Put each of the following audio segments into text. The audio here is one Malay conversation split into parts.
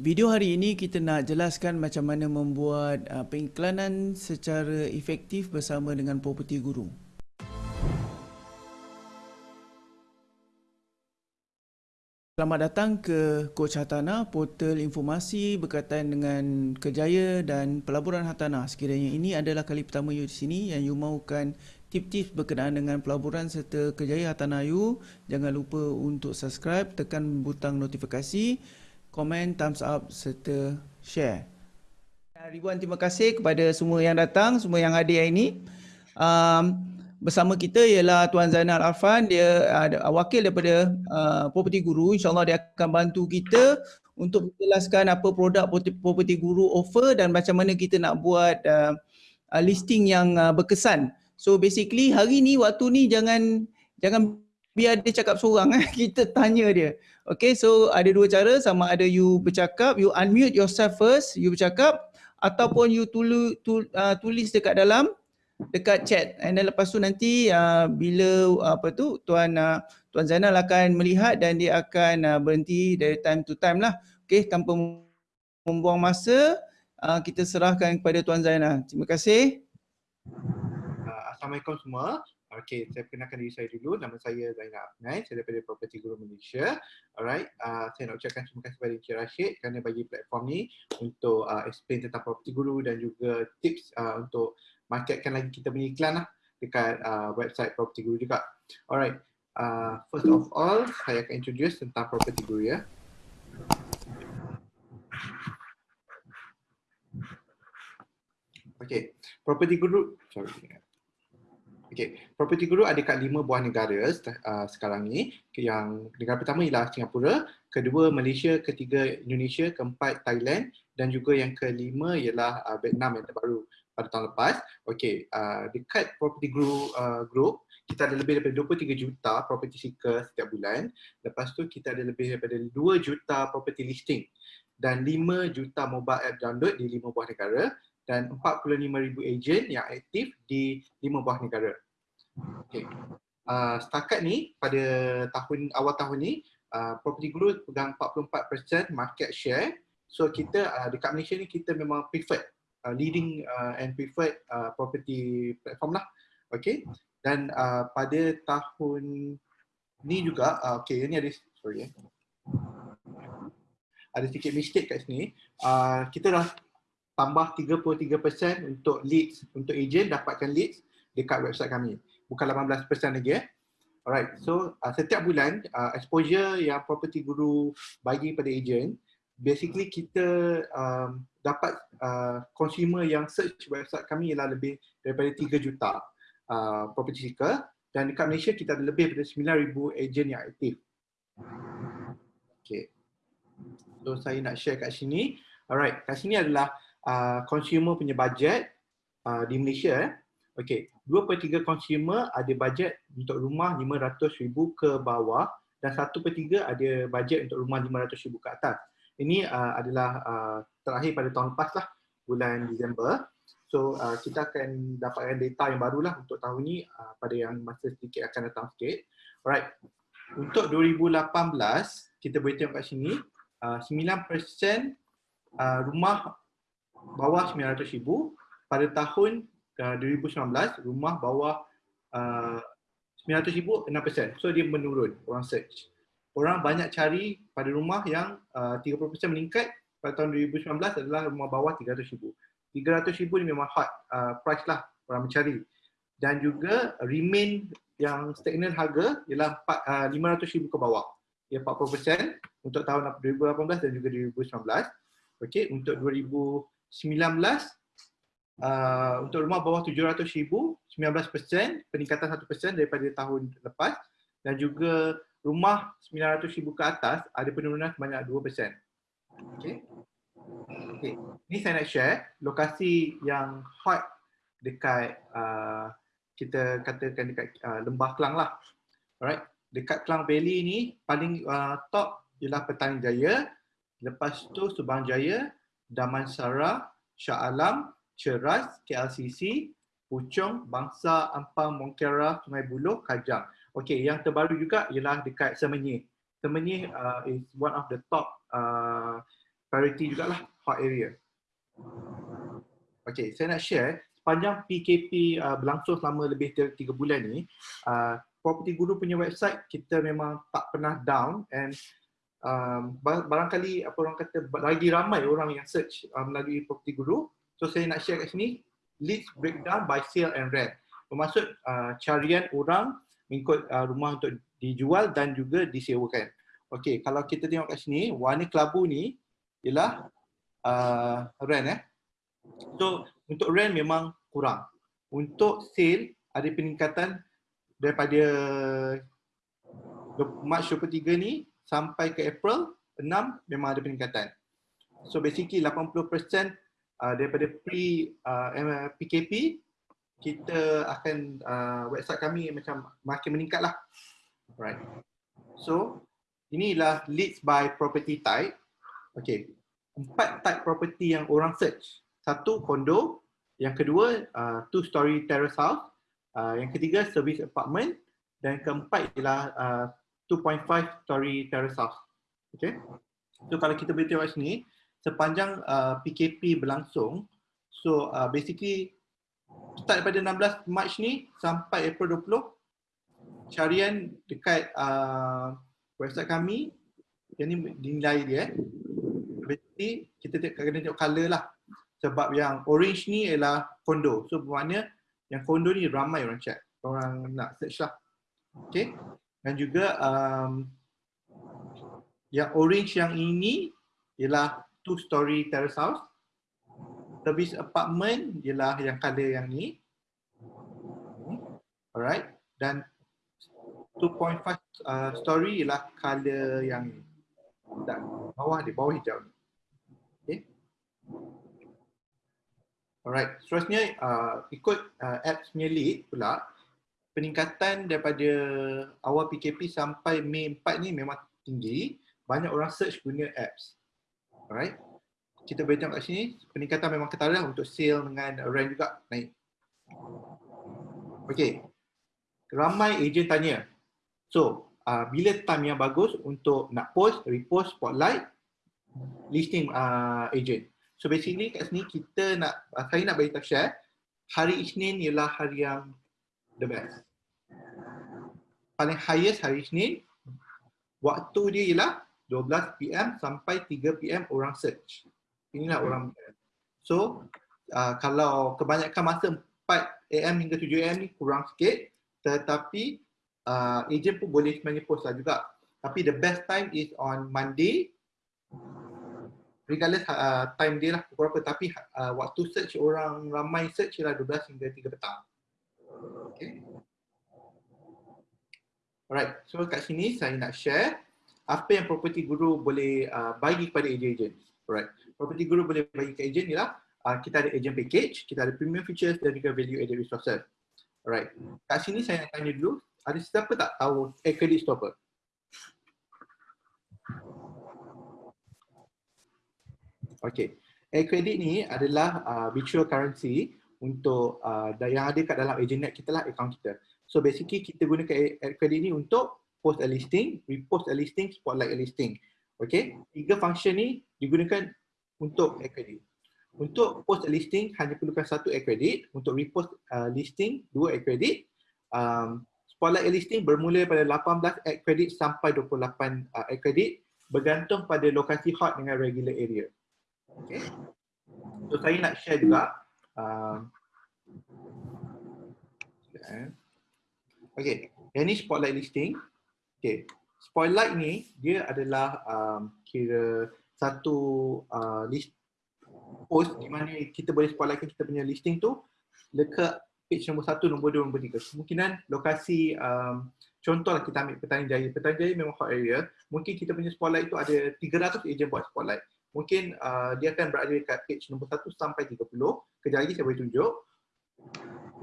Video hari ini kita nak jelaskan macam mana membuat uh, pengiklanan secara efektif bersama dengan Property Guru. Selamat datang ke Coach Hartanah, portal informasi berkaitan dengan kejaya dan pelaburan hartanah. Sekiranya ini adalah kali pertama you di sini yang you mahukan tips-tips berkenaan dengan pelaburan serta kejaya hartanah you, jangan lupa untuk subscribe, tekan butang notifikasi, komen, thumbs up serta share. Ribuan terima kasih kepada semua yang datang, semua yang hadir hari ini. Um, bersama kita ialah Tuan Zainal Arfan dia uh, wakil daripada uh, Property Guru insyaallah dia akan bantu kita untuk menjelaskan apa produk Property Guru offer dan macam mana kita nak buat uh, uh, listing yang uh, berkesan so basically hari ni waktu ni jangan jangan biar dia cakap seorang eh. Kita tanya dia. Okay so ada dua cara. Sama ada you bercakap you unmute yourself first you bercakap ataupun you tulu, tul, uh, tulis dekat dalam dekat chat. And then lepas tu nanti uh, bila uh, apa tu tuan uh, tuan Zainal akan melihat dan dia akan uh, berhenti dari time to time lah. Okey tanpa membuang masa uh, kita serahkan kepada tuan Zainal. Terima kasih. Uh, assalamualaikum semua Okey, saya perkenalkan diri saya dulu. Nama saya Zainal Afnai, saya daripada Property Guru Malaysia. Alright, uh, saya nak ucapkan terima kasih kepada Encik Rashid kerana bagi platform ni untuk uh, explain tentang Property Guru dan juga tips uh, untuk marketkan lagi kita punya iklan lah dekat uh, website Property Guru juga. Alright, uh, first of all, saya akan introduce tentang Property Guru ya. Okay, Property Guru, sorry. Okay, Property Guru ada kat lima buah negara uh, sekarang ni. Yang negara pertama ialah Singapura, kedua Malaysia, ketiga Indonesia, keempat Thailand dan juga yang kelima ialah uh, Vietnam yang terbaru pada tahun lepas. Okey, uh, dekat property group, uh, group kita ada lebih daripada 23 juta property seeker setiap bulan. Lepas tu kita ada lebih daripada 2 juta property listing dan 5 juta mobile app download di 5 buah negara dan 45,000 agent yang aktif di 5 buah negara. Okey. Uh, setakat ni pada tahun awal tahun ni uh, property group pegang 44% market share. So kita uh, dekat Malaysia ni kita memang preferred uh, leading uh, and preferred uh, property platform lah. Okay. Dan uh, pada tahun ni juga, uh, okay ni ada, sorry eh. Ada sedikit mistake kat sini. Uh, kita dah tambah 33% untuk leads, untuk agent dapatkan leads dekat website kami. Bukan 18% lagi eh. Alright, so uh, setiap bulan uh, exposure yang property guru bagi pada agent, basically kita um, dapat uh, consumer yang search website kami ialah lebih daripada 3 juta uh, property seeker dan dekat Malaysia kita ada lebih daripada 9,000 agent yang aktif. Okay. So saya nak share kat sini. Alright, kat sini adalah uh, consumer punya budget uh, di Malaysia. Eh. Okay, 2 per 3 consumer ada budget untuk rumah 500,000 ke bawah dan 1 per 3 ada budget untuk rumah 500,000 ke atas. Ini uh, adalah uh, terakhir pada tahun lepas lah, bulan Disember. So uh, kita akan dapatkan data yang baru lah untuk tahun ni uh, pada yang masa sedikit akan datang sikit. Alright, untuk 2018 kita boleh tengok kat sini, uh, 9% uh, rumah bawah 900,000 pada tahun uh, 2019 rumah bawah uh, 900,000 6%. So dia menurun orang search orang banyak cari pada rumah yang uh, 30% meningkat pada tahun 2019 adalah rumah bawah 300,000. 300,000 ni memang hot uh, price lah orang mencari. Dan juga remain yang stagnan harga ialah uh, 500,000 ke bawah. Ia 40% untuk tahun 2018 dan juga 2019. Okey, untuk 2019 uh, untuk rumah bawah 700,000 19% peningkatan 1% daripada tahun lepas dan juga rumah 900,000 ke atas ada penurunan sebanyak 2%. Okey. Okey. Ini saya nak share lokasi yang hot dekat uh, kita katakan dekat uh, Lembah Kelang lah. Alright. Dekat Kelang Valley ni paling uh, top ialah Petani Jaya, lepas tu Subang Jaya, Damansara, Shah Alam, Ceras, KLCC, Puchong, Bangsa, Ampang, Mongkera, Sungai Buloh, Kajang. Okey, yang terbaru juga ialah dekat Semenyih. Semenyih uh, is one of the top uh, priority jugalah hot area. Okay, saya nak share sepanjang PKP uh, berlangsung selama lebih dari 3 bulan ni, uh, Property Guru punya website kita memang tak pernah down and um, barangkali apa orang kata lagi ramai orang yang search uh, melalui Property Guru. So saya nak share kat sini leads breakdown by sale and rent. Bermaksud uh, carian orang mengikut uh, rumah untuk dijual dan juga disewakan. Okey, kalau kita tengok kat sini, warna kelabu ni ialah uh, rent eh. So untuk rent memang kurang. Untuk sale ada peningkatan daripada Mac 23 ni sampai ke April 6 memang ada peningkatan. So basically 80% uh, daripada pre uh, PKP kita akan uh, website kami macam makin meningkat lah. Right. So inilah leads by property type. Okay. Empat type property yang orang search. Satu kondo, yang kedua uh, two story terrace house, uh, yang ketiga service apartment dan keempat ialah uh, 2.5 story house. Okay. So kalau kita boleh tengok sini, sepanjang uh, PKP berlangsung, so uh, basically start daripada 16 Mac ni sampai April 20, carian dekat uh, website kami, yang ni dinilai dia. Basically kita kena tengok color lah. Sebab yang orange ni ialah kondo. So bermakna yang kondo ni ramai orang check. Orang nak search lah. Okay. Dan juga um, yang orange yang ini ialah two story terrace house. Service apartment ialah yang color yang ni. Alright. Dan 2.5 uh, story ialah color yang ni. Dan bawah di bawah hijau ni. Okay. Alright. Seterusnya uh, ikut uh, apps punya lead pula peningkatan daripada awal PKP sampai Mei 4 ni memang tinggi. Banyak orang search guna apps. Alright. Kita boleh tengok kat sini, peningkatan memang ketara untuk sale dengan rent juga naik. Okay. Ramai ejen tanya. So, uh, bila time yang bagus untuk nak post, repost, spotlight, listing uh, agent. So basically kat sini kita nak, uh, saya nak bagi tahu share, hari Isnin ialah hari yang the best. Paling highest hari Isnin, waktu dia ialah 12 PM sampai 3 PM orang search. Inilah orang So, uh, kalau kebanyakan masa 4 AM hingga 7 AM ni kurang sikit, tetapi uh, agent pun boleh sebenarnya post lah juga. Tapi the best time is on Monday, regardless uh, time dia lah pukul berapa. Tapi uh, waktu search orang ramai search ialah 12 hingga 3 petang. Okay. Alright, so kat sini saya nak share apa yang property guru boleh uh, bagi kepada agent-agent. Alright, property guru boleh bagi ke agent ialah uh, kita ada agent package, kita ada premium features dan juga value added resources. Alright, kat sini saya nak tanya dulu, ada siapa tak tahu air credit apa? Okay, air credit ni adalah uh, virtual currency untuk uh, yang ada kat dalam agent net kita lah, account kita. So basically kita gunakan air credit ni untuk post a listing, repost a listing, spotlight a listing. Okay, tiga function ni digunakan untuk air credit. Untuk post a listing hanya perlukan satu air credit, untuk repost uh, listing dua air credit. Um, spotlight a listing bermula pada 18 air credit sampai 28 uh, air credit bergantung pada lokasi hot dengan regular area. Okay. So saya nak share juga um, Okay, yang ni spotlight listing. Okay, spotlight ni dia adalah um, kira satu uh, list post di mana kita boleh spotlightkan kita punya listing tu dekat page nombor satu, nombor dua, nombor tiga. Kemungkinan lokasi, um, contohlah kita ambil Petani Jaya. Petani Jaya memang hot area. Mungkin kita punya spotlight tu ada 300 ejen buat spotlight. Mungkin uh, dia akan berada dekat page nombor satu sampai 30. Kejap lagi saya boleh tunjuk.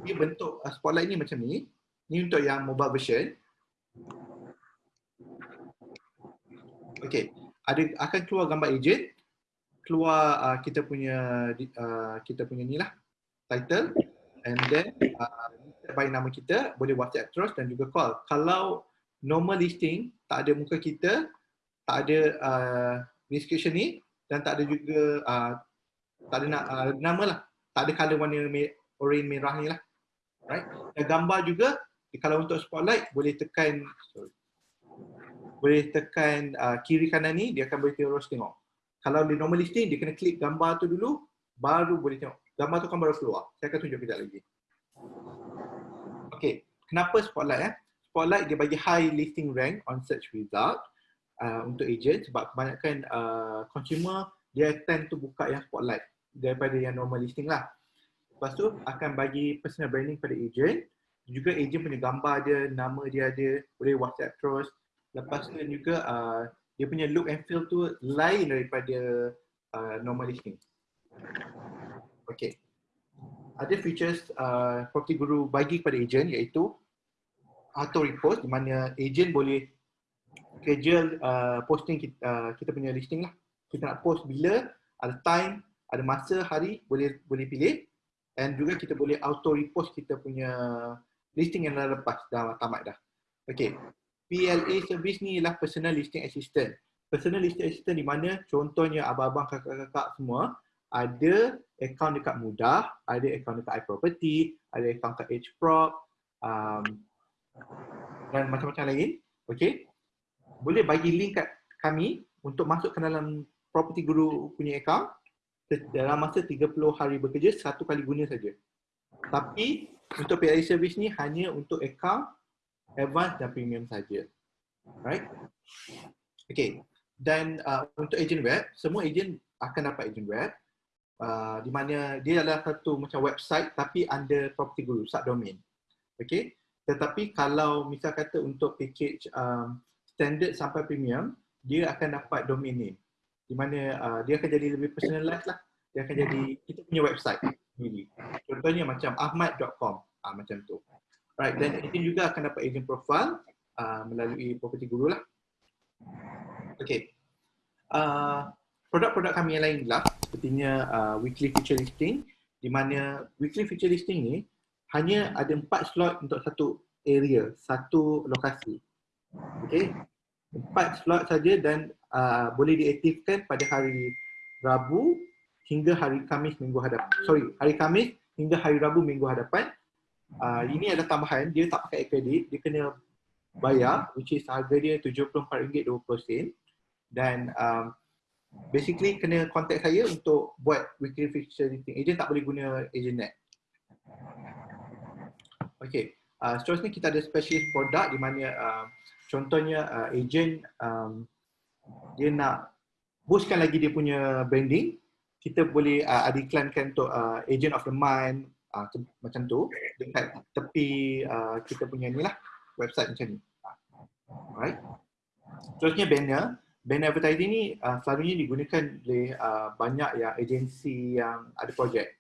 Dia bentuk uh, spotlight ni macam ni. Ni untuk yang mobile version. Okay, ada akan keluar gambar agent, keluar uh, kita punya uh, kita punya ni lah title, and then uh, by nama kita boleh WhatsApp terus dan juga call. Kalau normal listing tak ada muka kita, tak ada uh, description ni, dan tak ada juga uh, tak ada nak uh, nama lah. Tak ada color warna orange merah ni lah. Right? Dan gambar juga kalau untuk spotlight boleh tekan sorry. Boleh tekan uh, kiri kanan ni dia akan boleh terus tengok. Kalau di normal listing dia kena klik gambar tu dulu baru boleh tengok. Gambar tu kan baru keluar. Saya akan tunjuk kejap lagi. Okay, kenapa spotlight eh? Spotlight dia bagi high listing rank on search result uh, untuk agent sebab kebanyakan uh, consumer dia tend to buka yang spotlight daripada yang normal listing lah. Lepas tu akan bagi personal branding pada agent. Juga agent punya gambar dia, nama dia ada, boleh WhatsApp terus. Lepas tu juga uh, dia punya look and feel tu lain daripada uh, normal listing. Okay. Ada features uh, Property Guru bagi kepada agent iaitu auto repost di mana agent boleh schedule uh, posting kita, uh, kita punya listing lah. Kita nak post bila, ada time, ada masa, hari, boleh boleh pilih. And juga kita boleh auto repost kita punya listing yang dah lepas, dah tamat dah. Okay. PLA service ni ialah personal listing assistant. Personal listing assistant di mana contohnya abang-abang, kakak-kakak semua ada account dekat Mudah, ada account dekat iProperty, ada account dekat HProp um, dan macam-macam lain. Okay boleh bagi link kat kami untuk masuk ke dalam property guru punya account dalam masa 30 hari bekerja satu kali guna saja. Tapi untuk PIA service ni hanya untuk account advance dan premium saja. Right? Okay. Dan uh, untuk agent web, semua agent akan dapat agent web uh, di mana dia adalah satu macam website tapi under property guru, subdomain. Okay. Tetapi kalau misal kata untuk package um, standard sampai premium, dia akan dapat domain name. Di mana uh, dia akan jadi lebih personalized lah. Dia akan jadi kita punya website sendiri. Contohnya macam ahmad.com. Ah, macam tu. Right, dan agent juga akan dapat agent profile uh, melalui property guru lah. Okay. Uh, produk-produk kami yang lain lah, sepertinya uh, weekly feature listing, di mana weekly feature listing ni hanya ada empat slot untuk satu area, satu lokasi. Okay. Empat slot saja dan uh, boleh diaktifkan pada hari Rabu hingga hari Kamis minggu hadapan. Sorry, hari Kamis hingga hari Rabu minggu hadapan. Uh, ini ada tambahan, dia tak pakai kredit, dia kena bayar which is harga dia RM74.20 dan um, basically kena contact saya untuk buat weekly feature listing. Agent tak boleh guna agent net. Okay, uh, seterusnya kita ada specialist product di mana uh, contohnya uh, agent um, dia nak boostkan lagi dia punya branding. Kita boleh uh, ada iklankan untuk uh, agent of the month uh, macam tu. Dekat tepi uh, kita punya ni lah website macam ni. Alright. Seterusnya banner. Banner advertising ni uh, selalunya digunakan oleh uh, banyak yang agensi yang ada projek.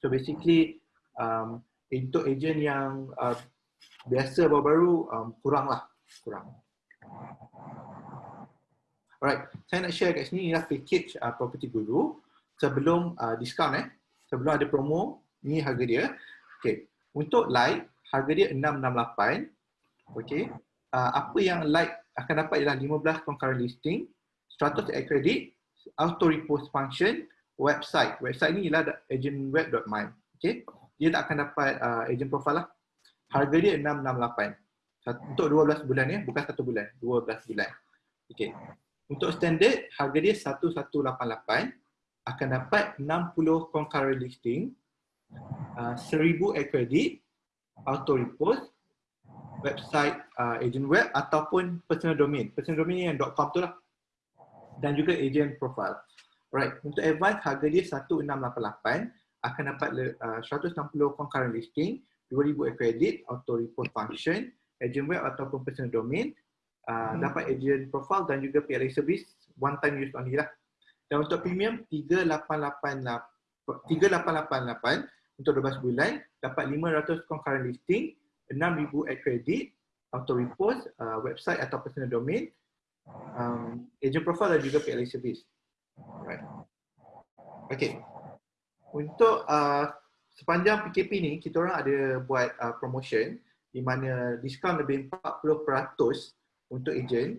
So basically um, untuk agent yang uh, biasa baru-baru um, kurang lah kurang. Alright, saya nak share kat sini ialah package uh, property guru sebelum uh, diskaun eh. Sebelum ada promo, ni harga dia. Okay, untuk light harga dia 668. Okay, uh, apa yang light akan dapat ialah 15 concurrent listing, 100 air credit, auto repost function, website. Website ni ialah agentweb.my. Okay, dia tak akan dapat uh, agent profile lah. Harga dia 668 untuk 12 bulan ya, bukan satu bulan, 12 bulan. Okey. Untuk standard, harga dia 1188 akan dapat 60 concurrent listing, uh, 1000 air credit, auto repost, website uh, agent web ataupun personal domain. Personal domain yang .com tu lah. Dan juga agent profile. Alright, untuk advance harga dia 1688 akan dapat uh, 160 concurrent listing, 2000 air credit, auto repost function, agent web ataupun personal domain, uh, hmm. dapat agent profile dan juga PLA service one time use only lah. Dan untuk premium 3888 3888 untuk 12 bulan dapat 500 concurrent listing, 6000 ad credit, auto repost, uh, website atau personal domain, um, agent profile dan juga PLA service. Right. Okay. Untuk uh, sepanjang PKP ni kita orang ada buat uh, promotion di mana diskaun lebih 40% untuk ejen.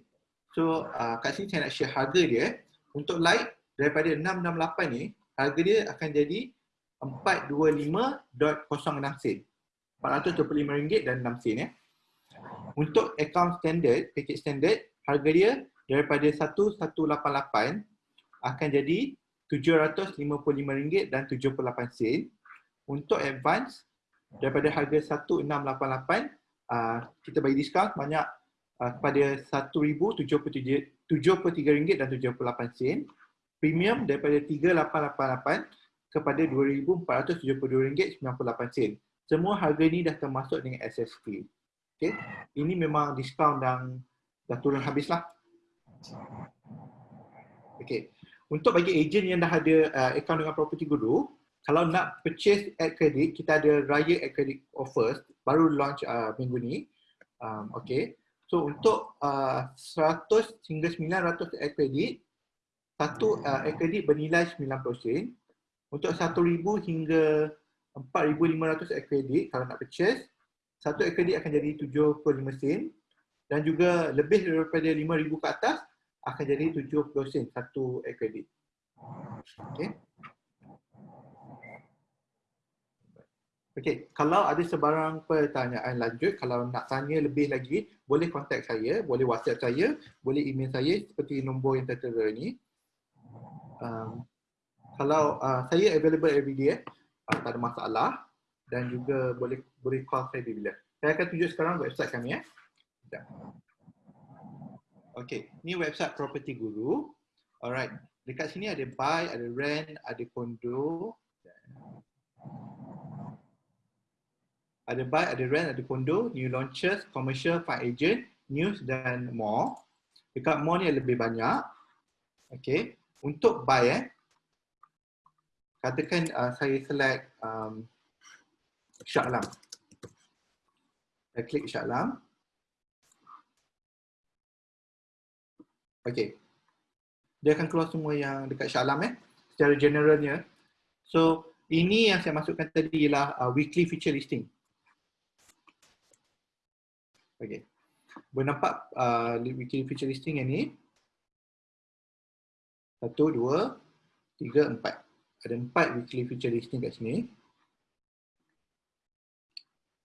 So uh, kat sini saya nak share harga dia. Untuk light daripada 668 ni, harga dia akan jadi 425.06 sen. RM425 dan 6 sen ya. Untuk account standard, package standard, harga dia daripada 1188 akan jadi RM755 dan 78 sen. Untuk advance daripada harga 1688 uh, kita bagi diskaun banyak uh, kepada RM1073 dan 78 sen. Premium daripada 3888 kepada RM2,472.98. Semua harga ni dah termasuk dengan SSP. Okay. Ini memang diskaun dan dah turun habis lah. Okay. Untuk bagi ejen yang dah ada uh, account dengan property guru, kalau nak purchase ad credit, kita ada raya ad credit offers, baru launch uh, minggu ni. Um, okay. So untuk uh, 100 hingga 900 ad credit, satu uh, ad credit bernilai 90 sen. Untuk 1,000 hingga 4,500 ad credit, kalau nak purchase, satu ad credit akan jadi 75 sen. Dan juga lebih daripada 5,000 ke atas, akan jadi 70 sen satu ad credit. Okay. Okay, kalau ada sebarang pertanyaan lanjut, kalau nak tanya lebih lagi, boleh kontak saya, boleh WhatsApp saya, boleh email saya seperti nombor yang tertera ni. Um, kalau uh, saya available every day, uh, tak ada masalah dan juga boleh boleh call saya bila. Saya akan tunjuk sekarang website kami ya. Eh. Okay, ni website Property Guru. Alright, dekat sini ada buy, ada rent, ada kondo. Ada buy, ada rent, ada condo, new launches, commercial, fund agent, news dan more. Dekat more ni lebih banyak. Okay. Untuk buy eh, katakan uh, saya select um, Shah Alam. Saya klik Shah Alam. Okay. Dia akan keluar semua yang dekat Shah Alam eh. Secara generalnya. So, ini yang saya masukkan tadi ialah uh, weekly feature listing. Okay. Boleh nampak uh, weekly feature listing yang ni. Satu, dua, tiga, empat. Ada empat weekly feature listing kat sini.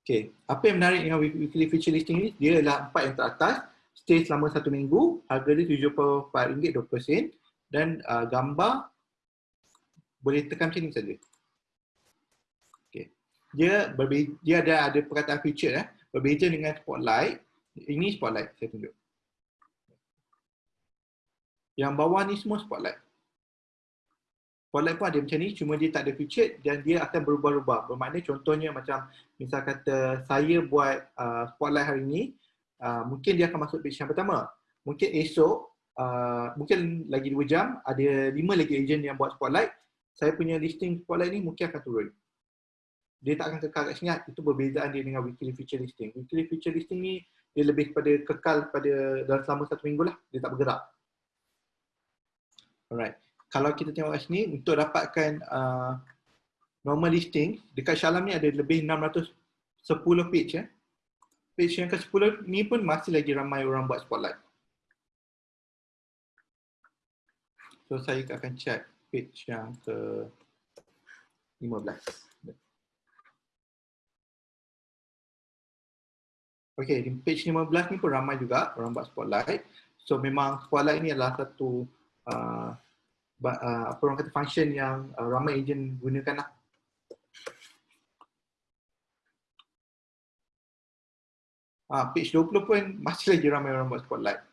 Okay. Apa yang menarik dengan weekly feature listing ni? Dia adalah empat yang teratas. Stay selama satu minggu. Harga dia RM74.20 dan uh, gambar boleh tekan macam ni saja. Okay. Dia dia ada ada perkataan feature eh. Berbeza dengan spotlight, ini spotlight saya tunjuk. Yang bawah ni semua spotlight. Spotlight pun ada macam ni, cuma dia tak ada feature dan dia akan berubah-ubah. Bermakna contohnya macam misal kata saya buat uh, spotlight hari ni, uh, mungkin dia akan masuk page yang pertama. Mungkin esok, uh, mungkin lagi 2 jam, ada 5 lagi agent yang buat spotlight. Saya punya listing spotlight ni mungkin akan turun dia tak akan kekal kat sini. Itu perbezaan dia dengan weekly feature listing. Weekly feature listing ni dia lebih kepada kekal pada dalam selama satu minggu lah. Dia tak bergerak. Alright. Kalau kita tengok kat sini, untuk dapatkan uh, normal listing, dekat Shalam ni ada lebih 610 page. Eh. Page yang ke-10 ni pun masih lagi ramai orang buat spotlight. So saya akan check page yang ke-15. Okay, di page 15 ni pun ramai juga orang buat spotlight. So memang spotlight ni adalah satu uh, uh, apa orang kata function yang uh, ramai agent gunakan lah. Uh, page 20 pun masih lagi ramai orang buat spotlight.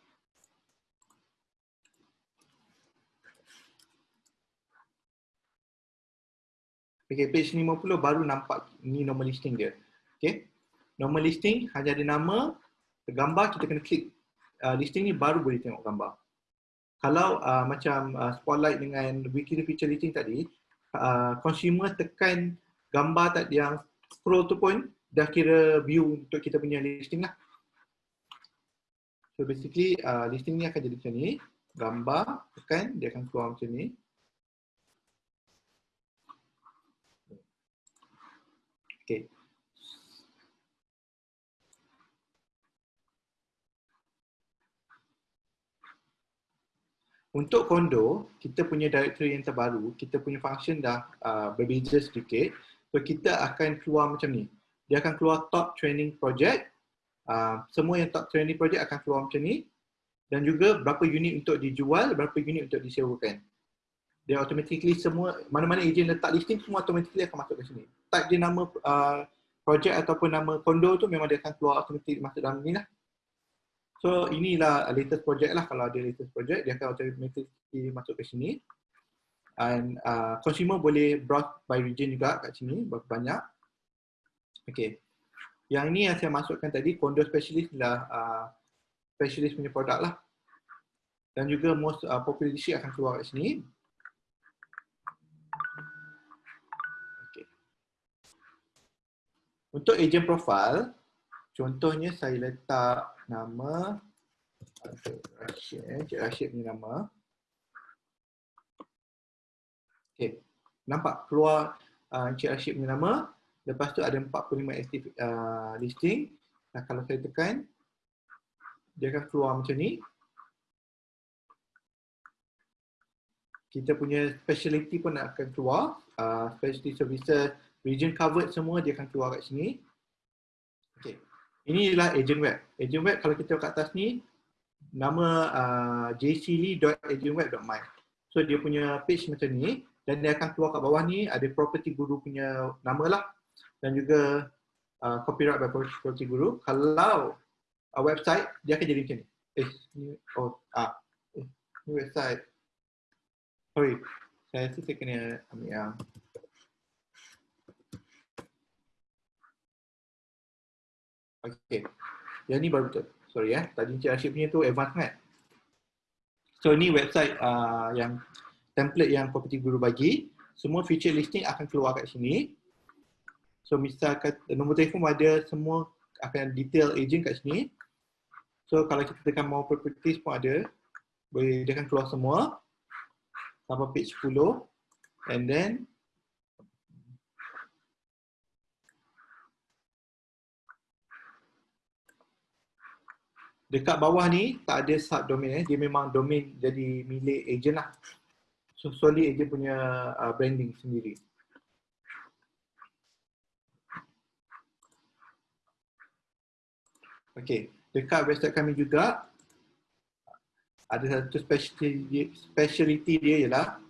Okay, page 50 baru nampak ni normal listing dia. Okay normal listing hanya ada nama, gambar kita kena klik uh, listing ni baru boleh tengok gambar. Kalau uh, macam uh, spotlight dengan weekly feature listing tadi, uh, consumer tekan gambar tadi yang scroll tu pun dah kira view untuk kita punya listing lah. So basically uh, listing ni akan jadi macam ni, gambar tekan dia akan keluar macam ni. Okay. Untuk kondo, kita punya directory yang terbaru, kita punya function dah uh, berbeza sedikit. So kita akan keluar macam ni. Dia akan keluar top training project. Uh, semua yang top training project akan keluar macam ni. Dan juga berapa unit untuk dijual, berapa unit untuk disewakan. Dia automatically semua, mana-mana agent letak listing, semua automatically akan masuk ke sini. Type je nama uh, project ataupun nama kondo tu memang dia akan keluar automatic masuk dalam ni lah. So inilah latest project lah kalau ada latest project dia akan automatically masuk ke sini. And uh, consumer boleh browse by region juga kat sini berapa banyak. Okay. Yang ini yang saya masukkan tadi condo specialist lah uh, specialist punya produk lah. Dan juga most uh, popular district akan keluar kat sini. Okay. Untuk agent profile, contohnya saya letak nama Rashid, eh. Cik Rashid punya nama. Okay, nampak keluar uh, Cik Rashid punya nama. Lepas tu ada 45 active uh, listing. Nah, kalau saya tekan, dia akan keluar macam ni. Kita punya speciality pun akan keluar. Uh, specialty services, region covered semua dia akan keluar kat sini. Ini adalah agent web. Agent web kalau kita kat atas ni nama uh, jclee.agentweb.my. So dia punya page macam ni dan dia akan keluar kat bawah ni ada property guru punya nama lah dan juga uh, copyright by property guru. Kalau uh, website dia akan jadi macam ni. Eh, ni oh ah eh, ni website. Sorry. Saya rasa saya kena ambil yang Okay. Yang ni baru betul. Sorry ya. Tadi Encik Rashid punya tu advance kan? So ni website uh, yang template yang property guru bagi. Semua feature listing akan keluar kat sini. So misalkan nombor telefon ada semua akan detail agent kat sini. So kalau kita tekan more properties pun ada. Boleh dia akan keluar semua. Sampai page 10. And then dekat bawah ni tak ada subdomain eh. Dia memang domain jadi milik agent lah. So solely agent punya uh, branding sendiri. Okay, dekat website kami juga ada satu specialty, specialty dia ialah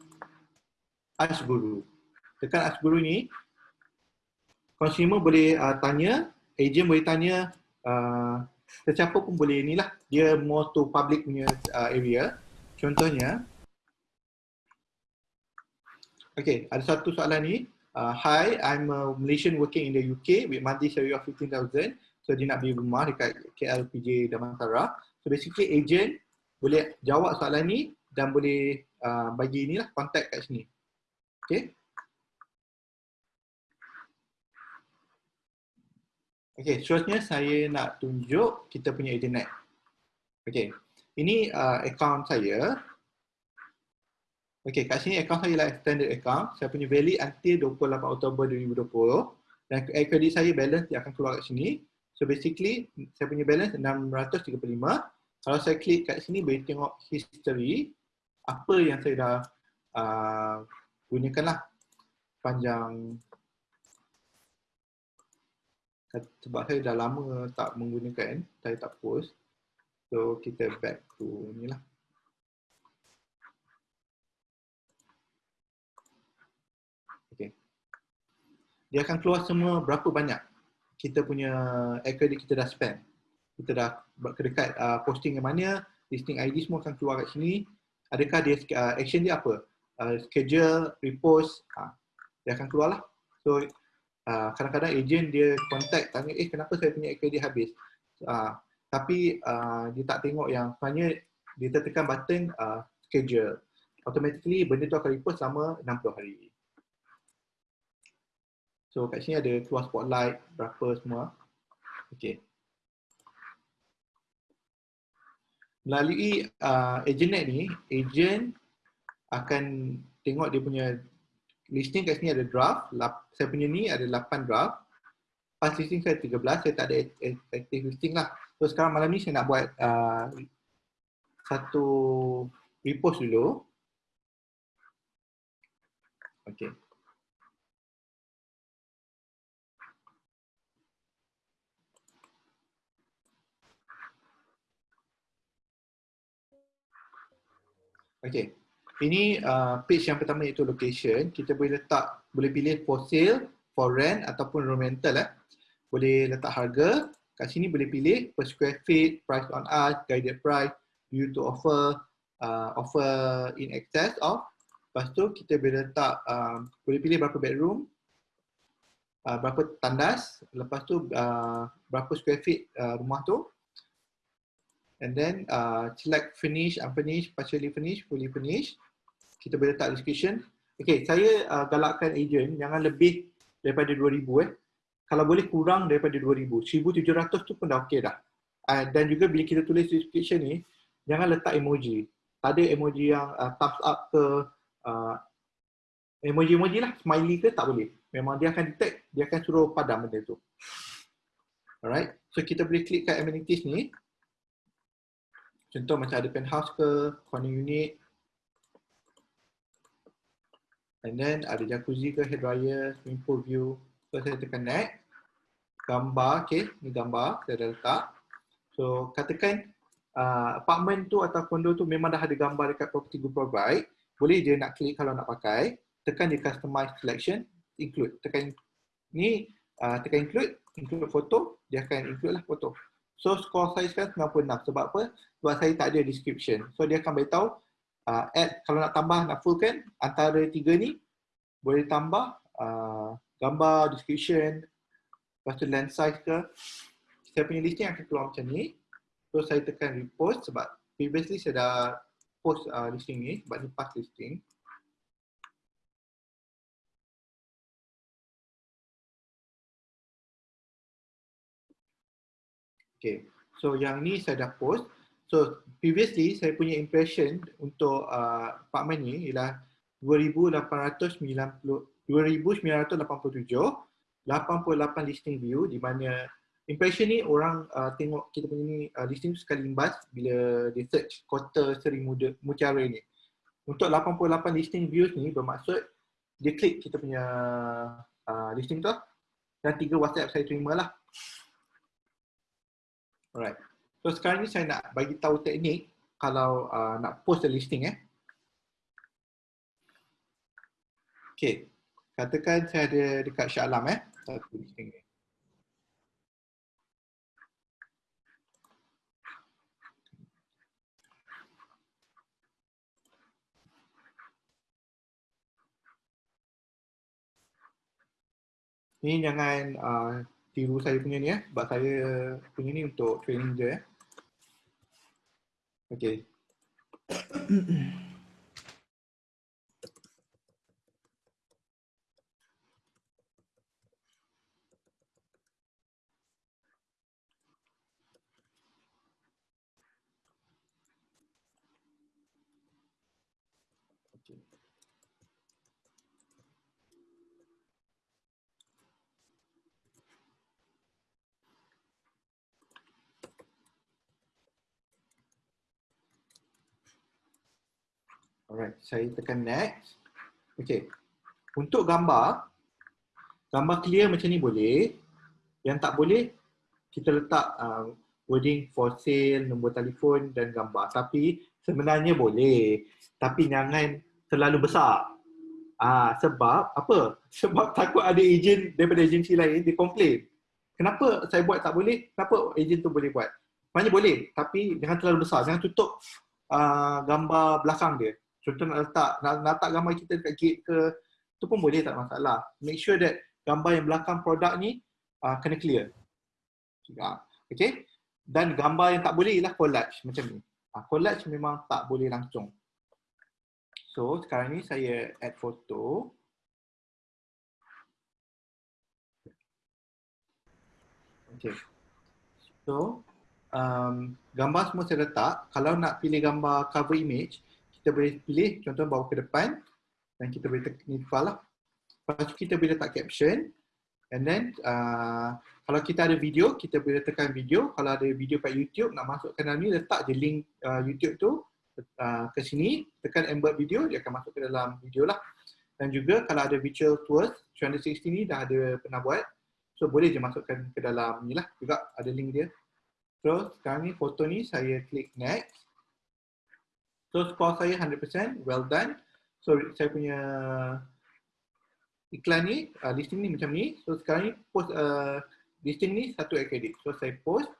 Ask Guru. Dekat Ask Guru ni, consumer boleh uh, tanya, agent boleh tanya uh, sesiapa pun boleh inilah. Dia more to public punya uh, area. Contohnya okay ada satu soalan ni. Uh, hi i'm a malaysian working in the uk with monthly salary of 15000 so dia nak beli rumah dekat KLPJ Damansara. So basically agent boleh jawab soalan ni dan boleh uh, bagi inilah contact kat sini. Okay Okey, seterusnya saya nak tunjuk kita punya internet. Okey, ini uh, account saya. Okey, kat sini account saya lah standard account. Saya punya valid until 28 Oktober 2020. Dan credit saya balance dia akan keluar kat sini. So basically, saya punya balance 635. Kalau saya klik kat sini, boleh tengok history. Apa yang saya dah uh, gunakan lah panjang sebab saya dah lama tak menggunakan, saya tak post. So kita back to ni lah. Okay. Dia akan keluar semua berapa banyak kita punya air credit kita dah spend. Kita dah kedekat uh, posting yang mana, listing ID semua akan keluar kat sini. Adakah dia uh, action dia apa? Uh, schedule, repost, uh, dia akan keluar lah. So kadang-kadang agent dia contact tanya eh kenapa saya punya kredit habis? Uh, tapi uh, dia tak tengok yang sebenarnya dia tertekan button uh, schedule. Automatically benda tu akan report selama 60 hari. So kat sini ada keluar spotlight berapa semua. Okey. Melalui uh, agent ni agent akan tengok dia punya listing kat sini ada draft. Saya punya ni ada 8 draft. Past listing saya 13. Saya tak ada active listing lah. So sekarang malam ni saya nak buat uh, satu repost dulu. Okay. Okay. Ini uh, page yang pertama iaitu location. Kita boleh letak, boleh pilih for sale, for rent ataupun rental. Eh. Boleh letak harga. Kat sini boleh pilih per square feet, price on us, guided price, view to offer, uh, offer in excess of. Lepas tu kita boleh letak, uh, boleh pilih berapa bedroom, uh, berapa tandas, lepas tu uh, berapa square feet uh, rumah tu and then uh, select finish, unfinish, partially finish, fully finish. Kita boleh letak description. Okay, saya uh, galakkan agent jangan lebih daripada 2000 eh. Kalau boleh kurang daripada 2000. 1700 tu pun dah okey dah. Uh, dan juga bila kita tulis description ni, jangan letak emoji. Tak ada emoji yang uh, thumbs up ke uh, emoji-emoji lah, smiley ke tak boleh. Memang dia akan detect, dia akan suruh padam benda tu. Alright, so kita boleh klik kat amenities ni. Contoh macam ada penthouse ke, corner unit. And then ada jacuzzi ke, hair dryer, swimming pool view. So saya tekan next. Gambar, okay. Ni gambar, saya dah letak. So katakan uh, apartment tu atau condo tu memang dah ada gambar dekat property group provide. Boleh je nak klik kalau nak pakai. Tekan di customize selection, include. Tekan ni, uh, tekan include, include foto, dia akan include lah foto. So score saya sekarang 96 sebab apa? Sebab saya tak ada description. So dia akan beritahu uh, add kalau nak tambah nak fullkan antara tiga ni boleh tambah uh, gambar, description, lepas tu lens size ke. Saya punya listing akan keluar macam ni. So saya tekan repost sebab previously saya dah post uh, listing ni sebab ni past listing. Okay, so yang ni saya dah post. So previously saya punya impression untuk uh, apartment ni ialah 2890 2987 88 listing view di mana impression ni orang uh, tengok kita punya ni uh, listing sekali imbas bila dia search kota Seri Muda Mutiara ni. Untuk 88 listing views ni bermaksud dia klik kita punya uh, listing tu dan tiga WhatsApp saya terima lah. Alright. So sekarang ni saya nak bagi tahu teknik kalau uh, nak post the listing eh. Okay. Katakan saya ada dekat Shah Alam eh. Satu listing ni. Ni jangan uh, tiru saya punya ni eh sebab saya punya ni untuk training je eh. Okey. Alright, saya tekan next. Okay. Untuk gambar, gambar clear macam ni boleh. Yang tak boleh, kita letak uh, wording for sale, nombor telefon dan gambar. Tapi sebenarnya boleh. Tapi jangan terlalu besar. Ah, sebab apa? Sebab takut ada ejen daripada agensi lain, dia komplain. Kenapa saya buat tak boleh? Kenapa ejen tu boleh buat? Maknanya boleh, tapi jangan terlalu besar. Jangan tutup uh, gambar belakang dia. Contoh nak letak, nak, nak letak gambar kita dekat gate ke, tu pun boleh tak masalah. Make sure that gambar yang belakang produk ni uh, kena clear. Okay? Dan gambar yang tak boleh ialah collage macam ni. Uh, collage memang tak boleh langsung. So sekarang ni saya add foto. Okay. So um, gambar semua saya letak. Kalau nak pilih gambar cover image, kita boleh pilih contoh bawa ke depan dan kita boleh tekan ni file lah. Lepas tu kita boleh letak caption and then uh, kalau kita ada video, kita boleh tekan video. Kalau ada video kat YouTube nak masukkan dalam ni, letak je link uh, YouTube tu uh, ke sini, tekan embed video, dia akan masuk ke dalam video lah. Dan juga kalau ada virtual tours, 360 ni dah ada pernah buat. So boleh je masukkan ke dalam ni lah juga ada link dia. Terus sekarang ni foto ni saya klik next. So score saya 100%, well done. So saya punya iklan ni, uh, listing ni macam ni. So sekarang ni post uh, listing ni satu kredit. So saya post,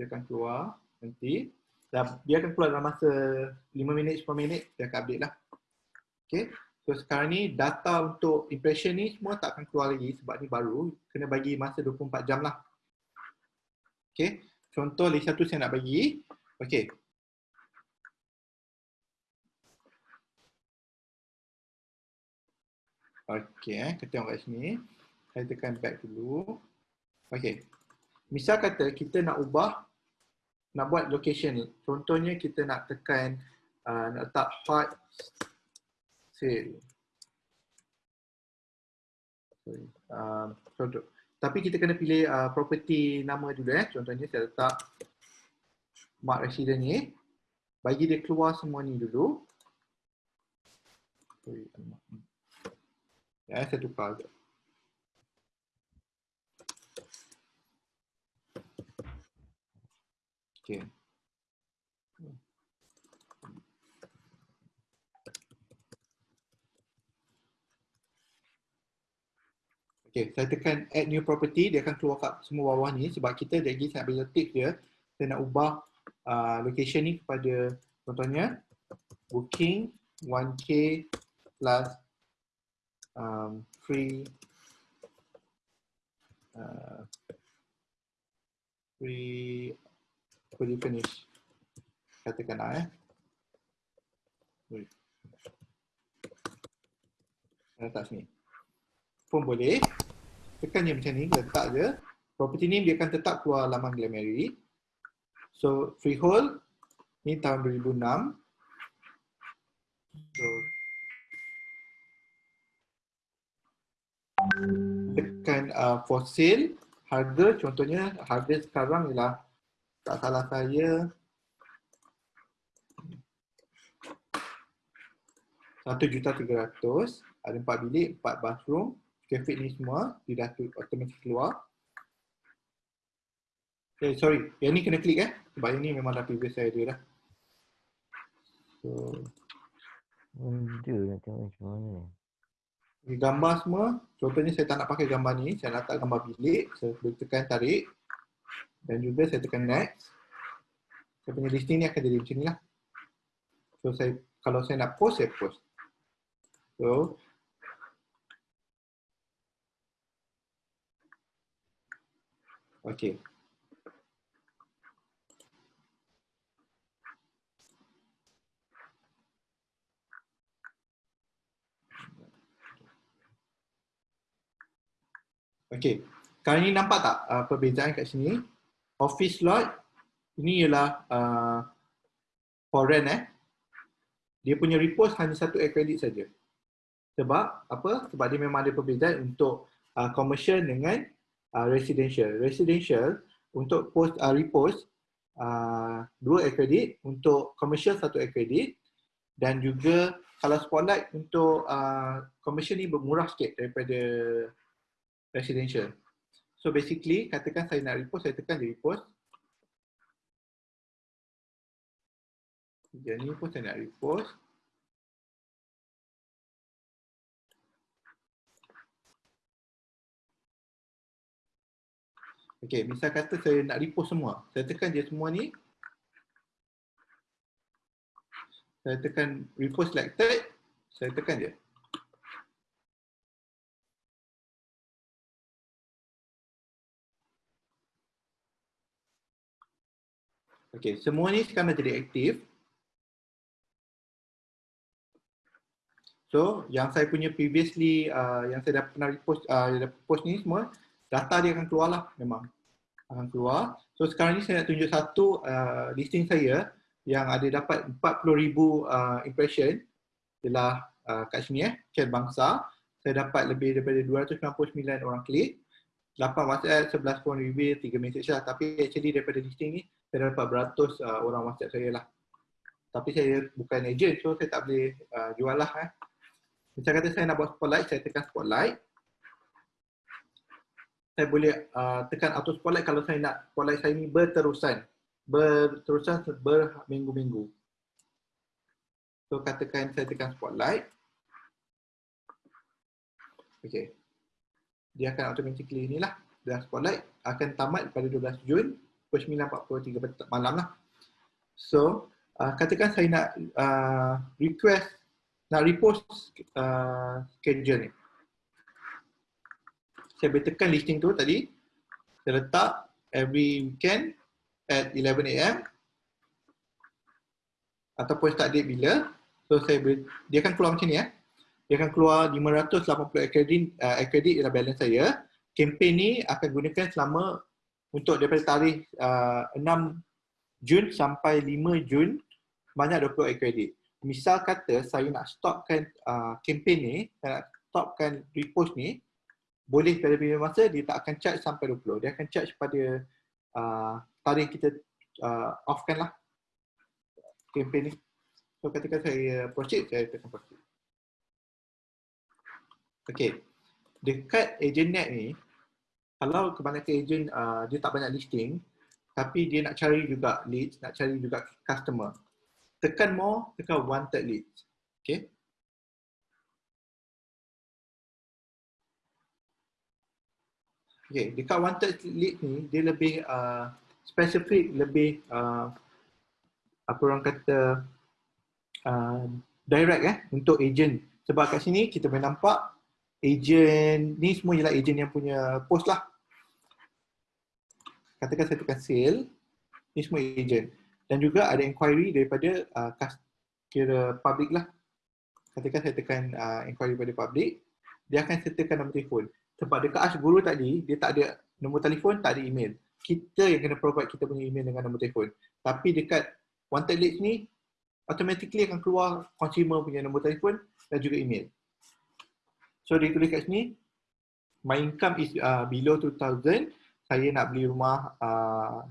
dia akan keluar nanti. Dan dia akan keluar dalam masa 5 minit, 10 minit, dia akan update lah. Okay. So sekarang ni data untuk impression ni semua tak akan keluar lagi sebab ni baru. Kena bagi masa 24 jam lah. Okay. Contoh list satu saya nak bagi. Okay. Okay, eh. kita tengok kat sini. Saya tekan back dulu. Okay. Misal kata kita nak ubah, nak buat location. Contohnya kita nak tekan, uh, nak letak hot sale. Um, contoh. Tapi kita kena pilih uh, property nama dulu eh. Contohnya saya letak mark resident ni. Bagi dia keluar semua ni dulu. Saya tukar je. Okay. Saya tekan add new property, dia akan keluar kat semua bawah ni sebab kita lagi saya ambil tick dia. Saya nak ubah uh, location ni kepada contohnya booking 1k plus um, free uh, free fully finish katakan lah eh. Letak sini pun boleh. Tekan je macam ni, letak je. Property name dia akan tetap keluar laman Glamary. So freehold ni tahun 2006. So tekan uh, for sale harga contohnya harga sekarang ialah tak salah saya satu juta tiga ratus ada empat bilik empat bathroom traffic ni semua dia dah automatic keluar. Okay, sorry, yang ni kena klik eh. Sebab yang ni memang dah previous saya dia dah. So, benda nak tengok macam mana ni. Gambar semua, contohnya saya tak nak pakai gambar ni, saya letak gambar bilik, saya tekan tarik dan juga saya tekan next. Saya punya listing ni akan jadi macam ni lah. So saya, kalau saya nak post, saya post. So, Okey. Okey. Kali ni nampak tak uh, perbezaan kat sini? Office lot ini ialah uh, for rent eh. Dia punya repost hanya satu air credit saja. Sebab apa? Sebab dia memang ada perbezaan untuk uh, commercial dengan uh, residential. Residential untuk post uh, repost uh, dua air credit, untuk commercial satu air credit dan juga kalau spotlight untuk uh, commercial ni bermurah sikit daripada residential. So basically katakan saya nak repost, saya tekan di repost. Jadi pun saya nak repost. Okey, misal kata saya nak repost semua. Saya tekan je semua ni. Saya tekan repost selected. Saya tekan je. Okey, semua ni sekarang dah jadi aktif. So, yang saya punya previously, uh, yang saya dah pernah repost, uh, dah post ni semua, data dia akan keluar lah memang akan keluar. So sekarang ni saya nak tunjuk satu uh, listing saya yang ada dapat 40,000 uh, impression ialah uh, kat sini eh, Chen Bangsa. Saya dapat lebih daripada 299 orang klik. 8 WhatsApp, 11 phone review, 3 message lah. Tapi actually daripada listing ni, saya dapat beratus uh, orang WhatsApp saya lah. Tapi saya bukan agent so saya tak boleh uh, jual lah. Eh. Macam kata saya nak buat spotlight, saya tekan spotlight. Saya boleh uh, tekan auto spotlight kalau saya nak spotlight saya ni berterusan. Berterusan berminggu-minggu. So katakan saya tekan spotlight. Okay. Dia akan automatically ni lah. Dan spotlight akan tamat pada 12 Jun pukul 9.43 malam lah. So, uh, katakan saya nak uh, request, nak repost uh, schedule ni. Saya boleh tekan listing tu tadi. Saya letak every weekend at 11am. Ataupun start date bila. So, saya boleh, dia akan keluar macam ni ya. Dia akan keluar 580 kredit, uh, kredit ialah balance saya. Kempen ni akan gunakan selama untuk daripada tarikh uh, 6 Jun sampai 5 Jun banyak 20 kredit. Misal kata saya nak stopkan uh, kempen ni, saya nak stopkan repost ni, boleh pada bila masa dia tak akan charge sampai 20. Dia akan charge pada uh, tarikh kita uh, offkan lah kempen ni. So ketika saya proceed, saya tekan proceed. Okay. Dekat agent net ni, kalau kebanyakan agent uh, dia tak banyak listing, tapi dia nak cari juga leads, nak cari juga customer. Tekan more, tekan wanted leads. Okay. Okay, dekat wanted lead ni, dia lebih uh, spesifik, lebih uh, apa orang kata uh, direct eh untuk agent. Sebab kat sini kita boleh nampak agent ni semua ialah agent yang punya post lah. Katakan saya tekan sale, ni semua agent. Dan juga ada inquiry daripada uh, kira public lah. Katakan saya tekan uh, inquiry daripada public, dia akan sertakan nombor telefon. Sebab dekat Ash Guru tadi, dia tak ada nombor telefon, tak ada email. Kita yang kena provide kita punya email dengan nombor telefon. Tapi dekat wanted leads ni, automatically akan keluar consumer punya nombor telefon dan juga email. So dia tulis kat sini, my income is uh, below 2000, saya nak beli rumah, uh,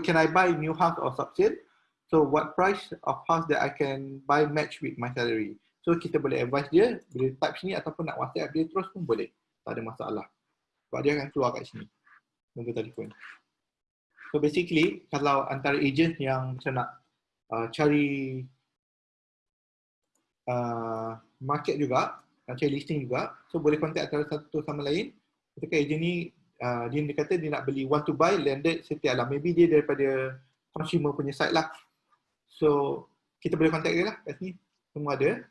can I buy new house or subsale? So what price of house that I can buy match with my salary? So kita boleh advise dia, boleh type sini ataupun nak WhatsApp dia terus pun boleh. Tak ada masalah. Sebab dia akan keluar kat sini. Nombor telefon. So basically, kalau antara agent yang macam nak uh, cari uh, market juga, nak cari listing juga. So boleh contact antara satu sama lain. Ketika agent ni uh, dia, dia kata dia nak beli want to buy landed setiap lah. Maybe dia daripada consumer punya site lah. So kita boleh contact dia lah kat sini. Semua ada.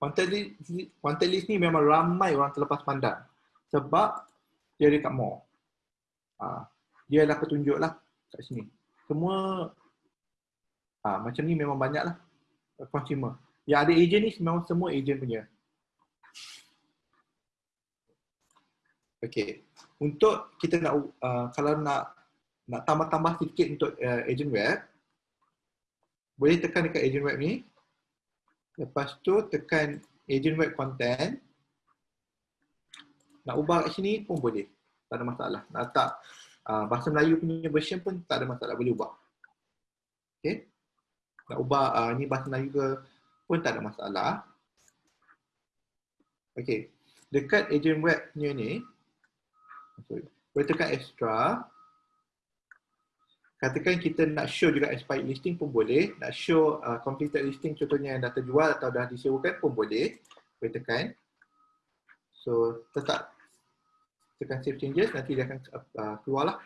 Wanted list, wanted list ni memang ramai orang terlepas pandang. Sebab dia ada kat mall. Uh, dia adalah petunjuk lah kat sini. Semua uh, macam ni memang banyak lah consumer. Yang ada agent ni memang semua agent punya. Okay. Untuk kita nak, uh, kalau nak nak tambah-tambah sedikit untuk uh, agent web, boleh tekan dekat agent web ni. Lepas tu tekan agent web content. Nak ubah kat sini pun boleh. Tak ada masalah. Nak letak uh, bahasa Melayu punya version pun tak ada masalah. Boleh ubah. Okay. Nak ubah uh, ni bahasa Melayu ke pun tak ada masalah. Okey. Dekat agent webnya ni, sorry, boleh tekan extra. Katakan kita nak show juga expired listing pun boleh. Nak show uh, completed listing contohnya yang dah terjual atau dah disewakan pun boleh. Boleh tekan. So, tetap tekan save changes, nanti dia akan uh, keluar lah.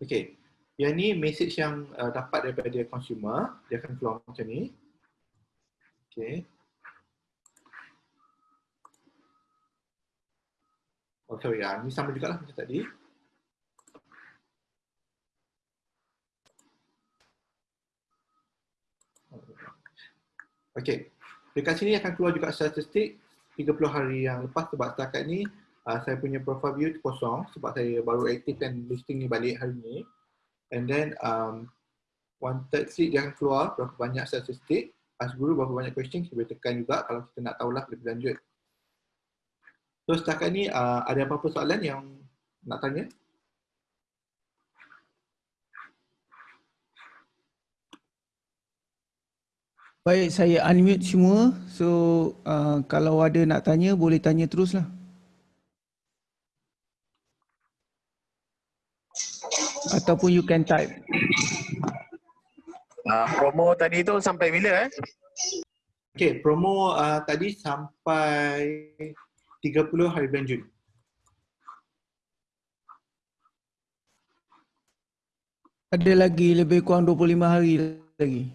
Okay. Yang ni message yang uh, dapat daripada consumer, dia akan keluar macam ni. Okay. Oh sorry, ya. ni sama juga lah macam tadi. Okay. Dekat sini akan keluar juga statistik 30 hari yang lepas sebab setakat ni uh, saya punya profile view kosong sebab saya baru aktifkan listing ni balik hari ni and then um, wanted sheet dia akan keluar berapa banyak statistik as guru berapa banyak question kita boleh tekan juga kalau kita nak tahulah lebih lanjut so setakat ni uh, ada apa-apa soalan yang nak tanya? Baik, saya unmute semua. So, uh, kalau ada nak tanya, boleh tanya teruslah. Ataupun you can type. Uh, promo tadi tu sampai bila eh? Okay, promo uh, tadi sampai 30 hari bulan Jun. Ada lagi lebih kurang 25 hari lagi.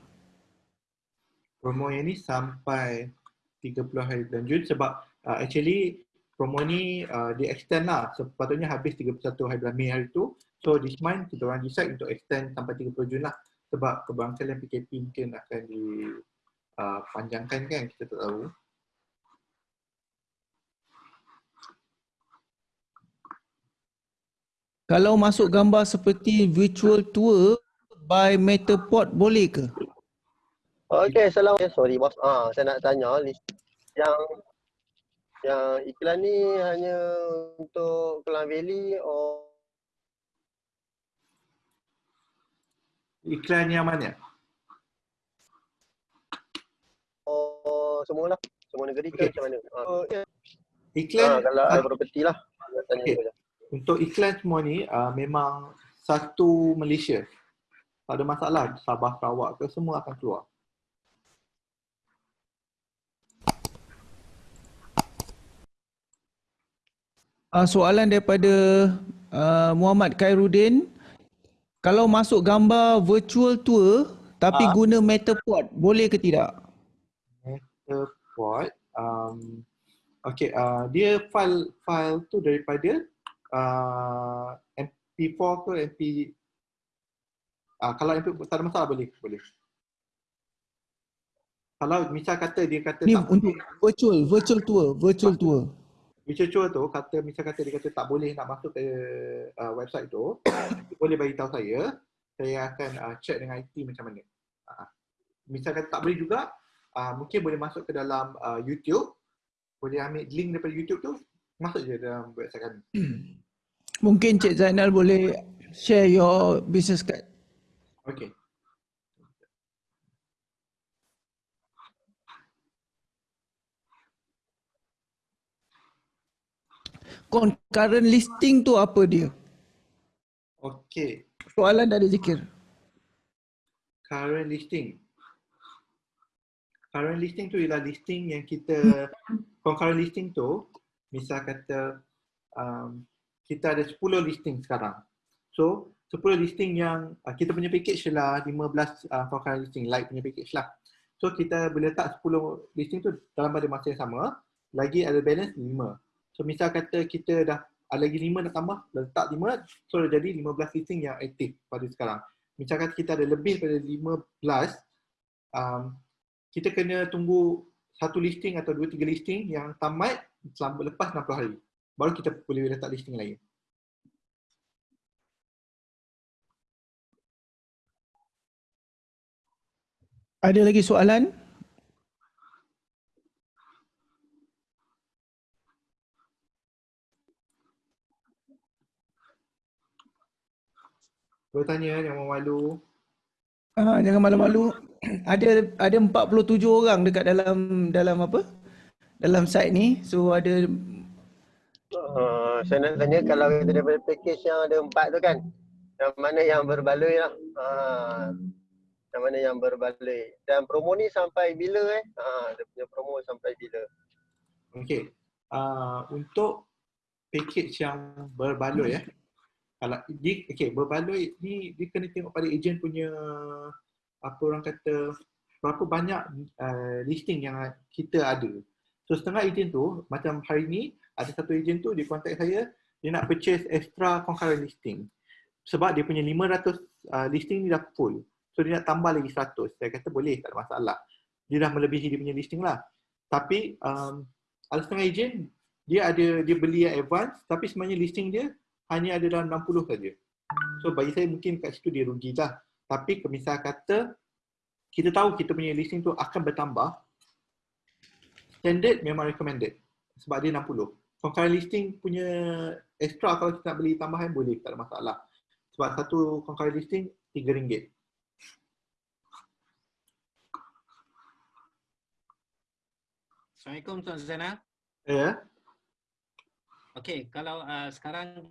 Promo yang ni sampai 30 hari bulan Jun sebab uh, actually promo ni uh, di extend lah. Sepatutnya habis 31 hari bulan Mei hari tu. So this month kita orang decide untuk extend sampai 30 Jun lah. Sebab keberangkalian PKP mungkin akan dipanjangkan uh, kan kita tak tahu Kalau masuk gambar seperti virtual tour by Metapod boleh ke? Okey, assalamualaikum. Sorry bos. Ah, saya nak tanya yang yang iklan ni hanya untuk Kelang Valley or Iklan yang mana? Oh, semua lah. Semua negeri ke Okay. macam mana? Ah, oh, yeah. Iklan ah, kalau ada property lah. Nak tanya okay. Untuk iklan semua ni uh, memang satu Malaysia. Tak ada masalah Sabah Sarawak ke semua akan keluar. Uh, soalan daripada uh, Muhammad Khairuddin. Kalau masuk gambar virtual tour tapi Ah. guna Metapod, boleh ke tidak? Metapod, um, okay, uh, dia file file tu daripada uh, MP4 ke MP uh, kalau MP tak ada masalah boleh boleh. Kalau misal kata dia kata Ni tak untuk virtual, virtual tour, virtual tour. Virtual tu kata misal kata dia kata tak boleh nak masuk ke uh, website tu, boleh bagi tahu saya, saya akan uh, check dengan IT macam mana. Uh, misal kata tak boleh juga, uh, mungkin boleh masuk ke dalam uh, YouTube, boleh ambil link daripada YouTube tu, masuk je dalam website kami. Mungkin Cik Zainal boleh share your business card. Okay. Concurrent listing tu apa dia? Okay. Soalan dari Zikir. Current listing. Current listing tu ialah listing yang kita concurrent listing tu misal kata um, kita ada 10 listing sekarang. So 10 listing yang uh, kita punya package lah 15 uh, concurrent listing light punya package lah. So kita boleh letak 10 listing tu dalam pada masa yang sama lagi ada balance 5. So misal kata kita dah ada lagi 5 nak tambah letak 5 so dah jadi 15 listing yang aktif pada sekarang. Misal kata kita ada lebih pada 15 um, kita kena tunggu satu listing atau dua tiga listing yang tamat selama lepas 60 hari. Baru kita boleh letak listing lain. Ada lagi soalan? Boleh tanya jangan malu. Ah, jangan malu-malu. Ada ada 47 orang dekat dalam dalam apa? Dalam site ni. So ada Uh, saya nak tanya kalau kita daripada package yang ada empat tu kan, yang mana yang berbaloi lah. Uh, yang mana yang berbaloi. Dan promo ni sampai bila eh? Uh, dia punya promo sampai bila? Okey. Uh, untuk package yang berbaloi eh. Kalau di okey berbaloi ni dia kena tengok pada ejen punya apa orang kata berapa banyak uh, listing yang kita ada. So setengah ejen tu macam hari ni ada satu ejen tu dia contact saya dia nak purchase extra concurrent listing. Sebab dia punya 500 uh, listing ni dah full. So dia nak tambah lagi 100. Saya kata boleh tak ada masalah. Dia dah melebihi dia punya listing lah. Tapi um, ada setengah ejen dia ada dia beli yang advance tapi sebenarnya listing dia hanya ada dalam 60 saja. So bagi saya mungkin kat situ dia rugi lah. Tapi misal kata kita tahu kita punya listing tu akan bertambah standard memang recommended sebab dia 60. Concurrent listing punya extra kalau kita nak beli tambahan boleh, tak ada masalah. Sebab satu concurrent listing RM3. Assalamualaikum Tuan Zainal. Ya. Okey, kalau uh, sekarang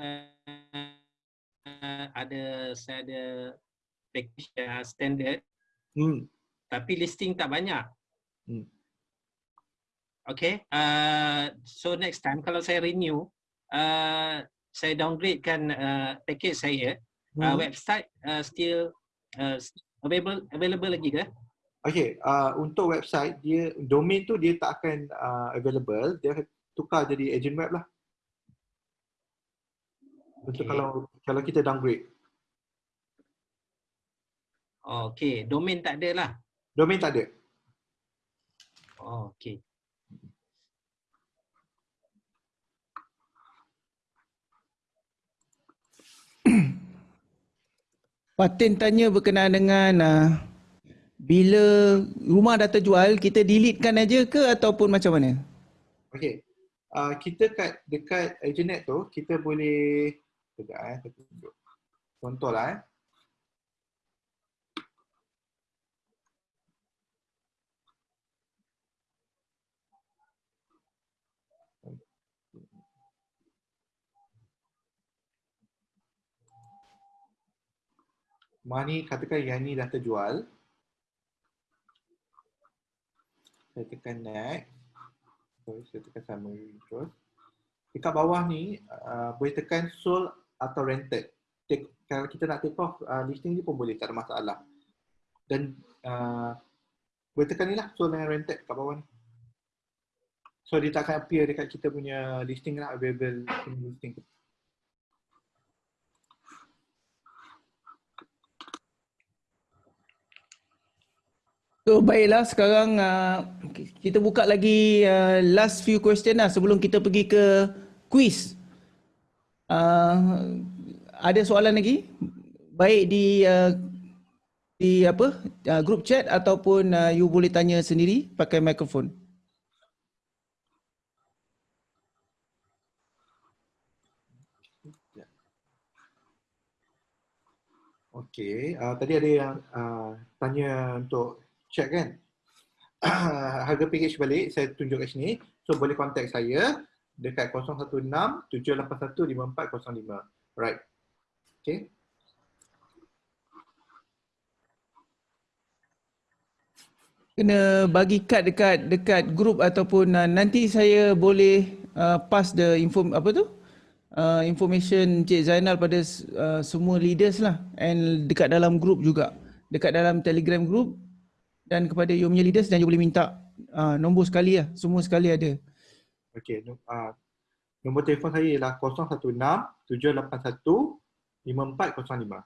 uh, ada saya ada package uh, standard Hmm. tapi listing tak banyak. Hmm. Okay, uh, so next time kalau saya renew, uh, saya downgrade kan uh, package saya, uh, Hmm. website uh, still uh, available available lagi ke? Okay, uh, untuk website dia domain tu dia tak akan uh, available, dia akan tukar jadi agent web lah. Untuk Okay. kalau kalau kita downgrade. Oh, okay, domain tak ada lah. Domain tak ada. Oh, okay. Patin tanya berkenaan dengan uh, bila rumah dah terjual, kita deletekan aja ke ataupun macam mana? Okay. Uh, kita kat dekat Agenet tu, kita boleh Sekejap eh, tunjuk. Contoh lah eh. Ni katakan yang ni dah terjual. Saya tekan next. Sorry, saya tekan summary terus. Dekat bawah ni, uh, boleh tekan sold atau rented. Take, kalau kita nak take off uh, listing ni pun boleh, tak ada masalah. Dan uh, boleh tekan ni lah, sold dan rented kat bawah ni. So dia tak akan appear dekat kita punya listing lah, available listing. So baiklah sekarang uh, kita buka lagi uh, last few question lah sebelum kita pergi ke quiz. Uh, ada soalan lagi? Baik di uh, di apa? Uh, group chat ataupun uh, you boleh tanya sendiri pakai mikrofon. Okey, uh, tadi ada yang uh, tanya untuk check kan. Harga package balik saya tunjuk kat sini. So boleh contact saya dekat 016 781 5405. Right. Okey. Kena bagi kad dekat dekat group ataupun uh, nanti saya boleh uh, pass the info apa tu? Uh, information Cik Zainal pada uh, semua leaders lah and dekat dalam group juga. Dekat dalam Telegram group dan kepada you punya leaders dan you boleh minta uh, nombor sekali lah. Semua sekali ada. Okey, uh, nombor telefon saya ialah 016 781 5405.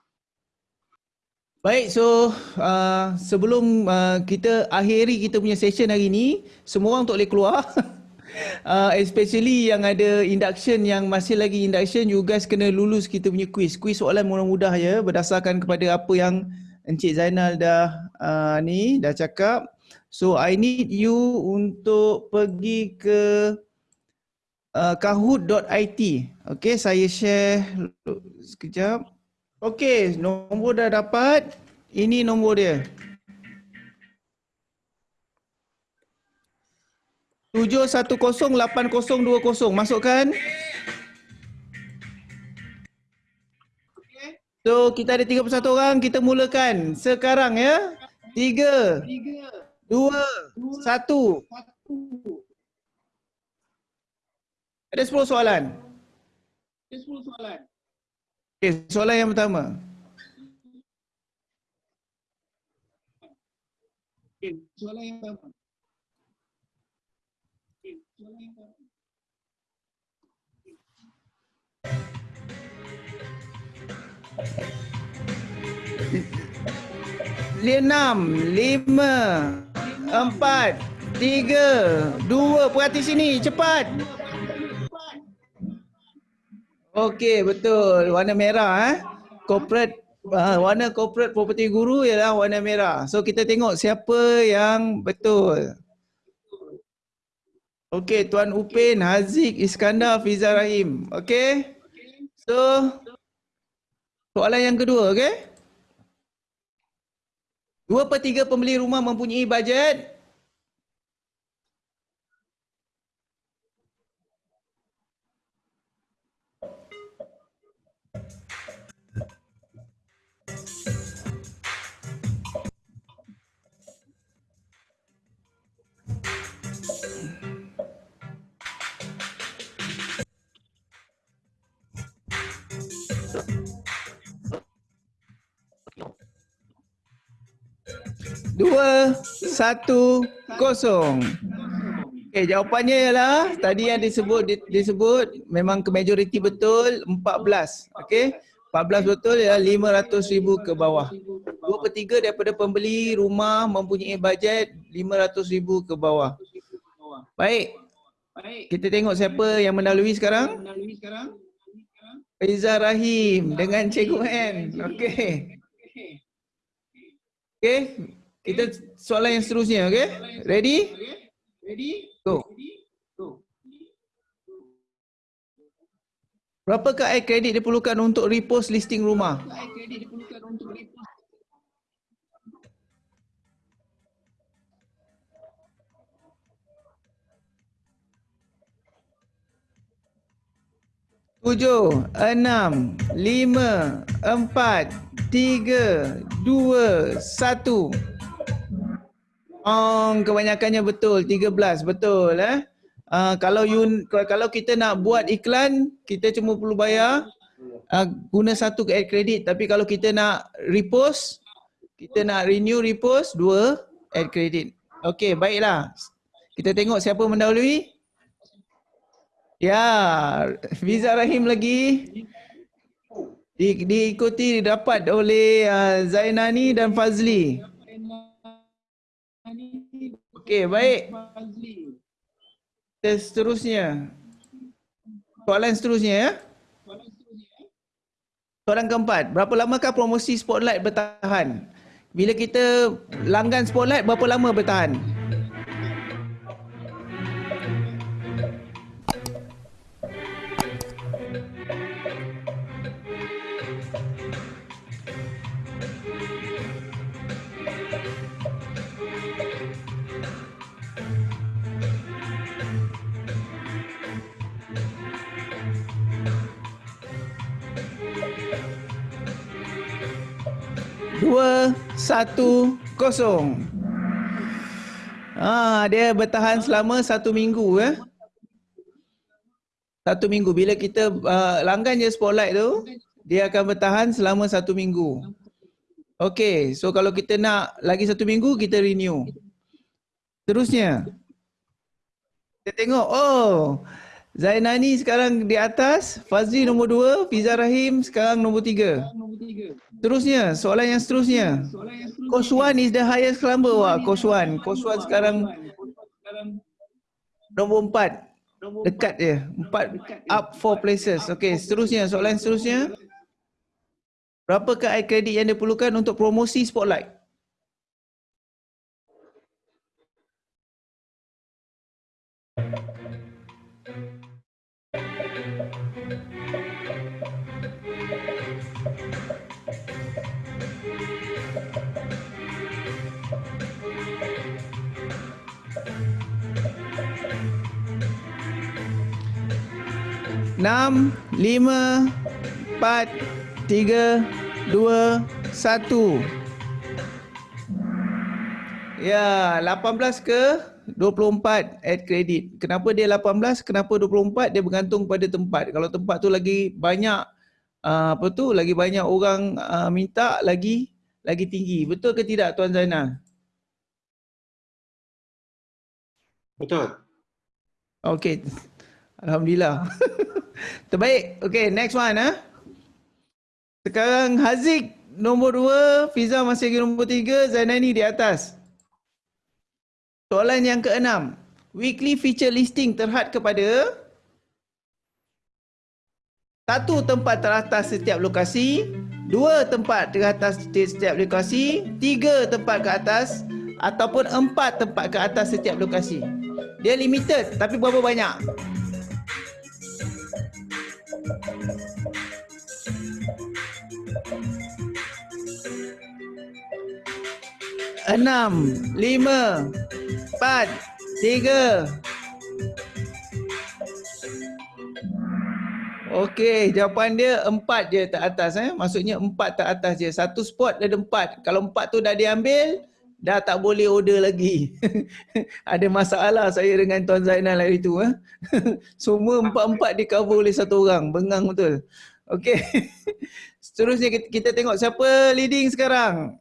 Baik, so uh, sebelum uh, kita akhiri kita punya session hari ni, semua orang tak boleh keluar. uh, especially yang ada induction yang masih lagi induction, you guys kena lulus kita punya quiz. Quiz soalan mudah-mudah ya berdasarkan kepada apa yang Encik Zainal dah uh, ni dah cakap. So I need you untuk pergi ke uh, kahoot.it. Okay, saya share sekejap. Okey, nombor dah dapat. Ini nombor dia. Tujuh satu kosong lapan kosong dua kosong. Masukkan. So, kita ada 31 orang. Kita mulakan sekarang ya. Tiga. Dua. Satu. Ada 10 soalan. Ada 10 soalan. Okay, soalan yang pertama. Okay, soalan yang pertama. Okay, soalan yang pertama. Enam, lima, empat, tiga, dua. Perhati sini, cepat. Okey, betul. Warna merah eh. Corporate uh, warna corporate property guru ialah warna merah. So kita tengok siapa yang betul. Okey, Tuan Upin, Haziq, Iskandar, Fiza Rahim. Okey. So, soalan yang kedua, okey? Dua per tiga pembeli rumah mempunyai bajet Dua, satu, kosong. Okay, jawapannya ialah tadi yang disebut di- disebut memang ke majoriti betul 14. Okey. 14 betul ialah 500 ribu ke bawah. Dua per tiga daripada pembeli rumah mempunyai bajet 500 ribu ke bawah. Baik. Kita tengok siapa yang mendahului sekarang. Faiza Rahim dengan Cikgu N. Okey. Okey. Kita soalan yang seterusnya, okey? Ready? Ready? Go. Berapakah air kredit diperlukan untuk repost listing rumah? Tujuh, enam, lima, empat, tiga, dua, satu. Oh, kebanyakannya betul. 13 betul eh. Uh, kalau you kalau kita nak buat iklan, kita cuma perlu bayar uh, guna satu ke air kredit. Tapi kalau kita nak repost, kita nak renew repost dua air kredit. Okey, baiklah. Kita tengok siapa mendahului. Ya, Fiza Rahim lagi. Di, diikuti dapat oleh uh, Zainani dan Fazli. Okey, baik. Kita seterusnya. Soalan seterusnya ya. Soalan keempat, berapa lamakah promosi Spotlight bertahan? Bila kita langgan Spotlight, berapa lama bertahan? Satu, kosong. Ah, dia bertahan selama satu minggu eh. Satu minggu. Bila kita uh, langgan je spotlight tu, dia akan bertahan selama satu minggu. Okay, so kalau kita nak lagi satu minggu, kita renew. Terusnya. Kita tengok, oh Zainani sekarang di atas, Fazli nombor dua, Fiza Rahim sekarang nombor tiga. Terusnya, soalan yang seterusnya. Coach Wan is the highest climber. Wah, Coach Wan. Coach Wan sekarang nombor empat. Dekat je. Empat up four places. Okay, seterusnya. Soalan seterusnya. Berapakah air kredit yang diperlukan untuk promosi Spotlight? Enam, lima, empat, tiga, dua, satu. Ya, 18 ke 24 add credit. Kenapa dia 18? Kenapa 24? Dia bergantung pada tempat. Kalau tempat tu lagi banyak uh, apa tu, lagi banyak orang uh, minta lagi lagi tinggi. Betul ke tidak Tuan Zainal? Betul. Okey. Alhamdulillah. Terbaik. Okey, next one ah. Sekarang Haziq nombor dua, Fiza masih lagi nombor tiga, Zainani di atas. Soalan yang keenam. Weekly feature listing terhad kepada satu tempat teratas setiap lokasi, dua tempat teratas setiap lokasi, tiga tempat ke atas ataupun empat tempat ke atas setiap lokasi. Dia limited tapi berapa banyak? Enam, lima, empat, tiga. Okey, jawapan dia empat je tak atas eh. Maksudnya empat tak atas je. Satu spot ada empat. Kalau empat tu dah diambil, dah tak boleh order lagi. ada masalah saya dengan Tuan Zainal hari tu eh. Semua empat-empat di cover oleh satu orang. Bengang betul. Okey. Seterusnya kita tengok siapa leading sekarang.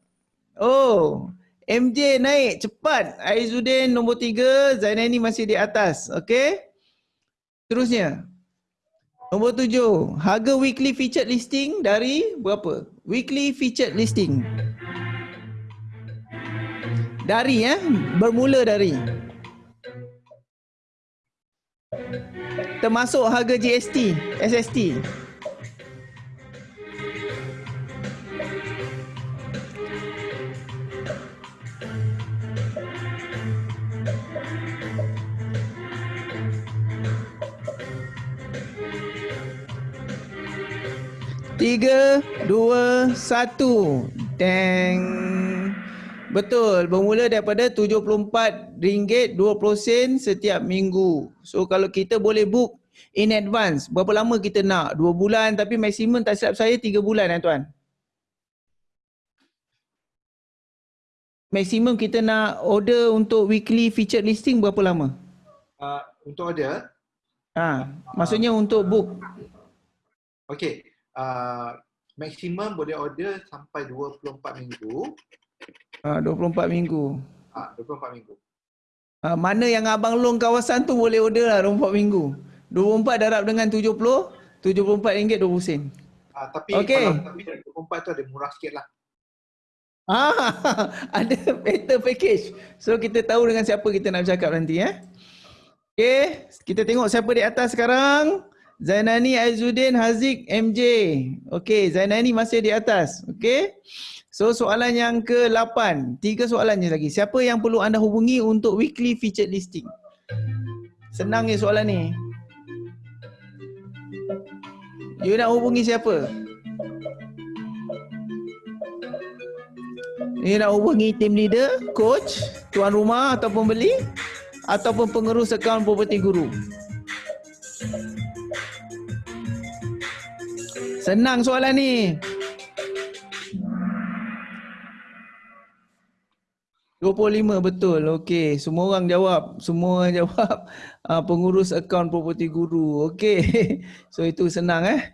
Oh, MJ naik cepat. Aizuddin nombor tiga, Zainani masih di atas. Okey. Terusnya. Nombor tujuh, harga weekly featured listing dari berapa? Weekly featured listing. Dari ya, eh? bermula dari. Termasuk harga GST, SST. Tiga, dua, satu. Deng. Betul, bermula daripada RM74.20 setiap minggu. So kalau kita boleh book in advance, berapa lama kita nak? Dua bulan tapi maksimum tak silap saya tiga bulan eh tuan. Maksimum kita nak order untuk weekly featured listing berapa lama? Uh, untuk order? Ha, maksudnya uh, untuk book. Okay, uh, maksimum boleh order sampai 24 minggu. Ah, uh, 24 minggu. Ah, uh, 24 minggu. Uh, mana yang abang long kawasan tu boleh order lah 24 minggu. 24 darab dengan 70, 74 ringgit 20 sen. Ah, uh, tapi okay. kalau tapi 24 tu ada murah sikit lah. Ah, ada better package. So kita tahu dengan siapa kita nak bercakap nanti eh. Okay, kita tengok siapa di atas sekarang. Zainani Aizuddin Haziq MJ. Okey, Zainani masih di atas. Okey. So soalan yang ke-8. Tiga soalan je lagi. Siapa yang perlu anda hubungi untuk weekly featured listing? Senang ni soalan ni. You nak hubungi siapa? You nak hubungi team leader, coach, tuan rumah atau pembeli ataupun pengurus akaun property guru. Senang soalan ni. Dua puluh lima betul. Okey, semua orang jawab. Semua orang jawab uh, pengurus akaun property guru. Okey. So itu senang eh.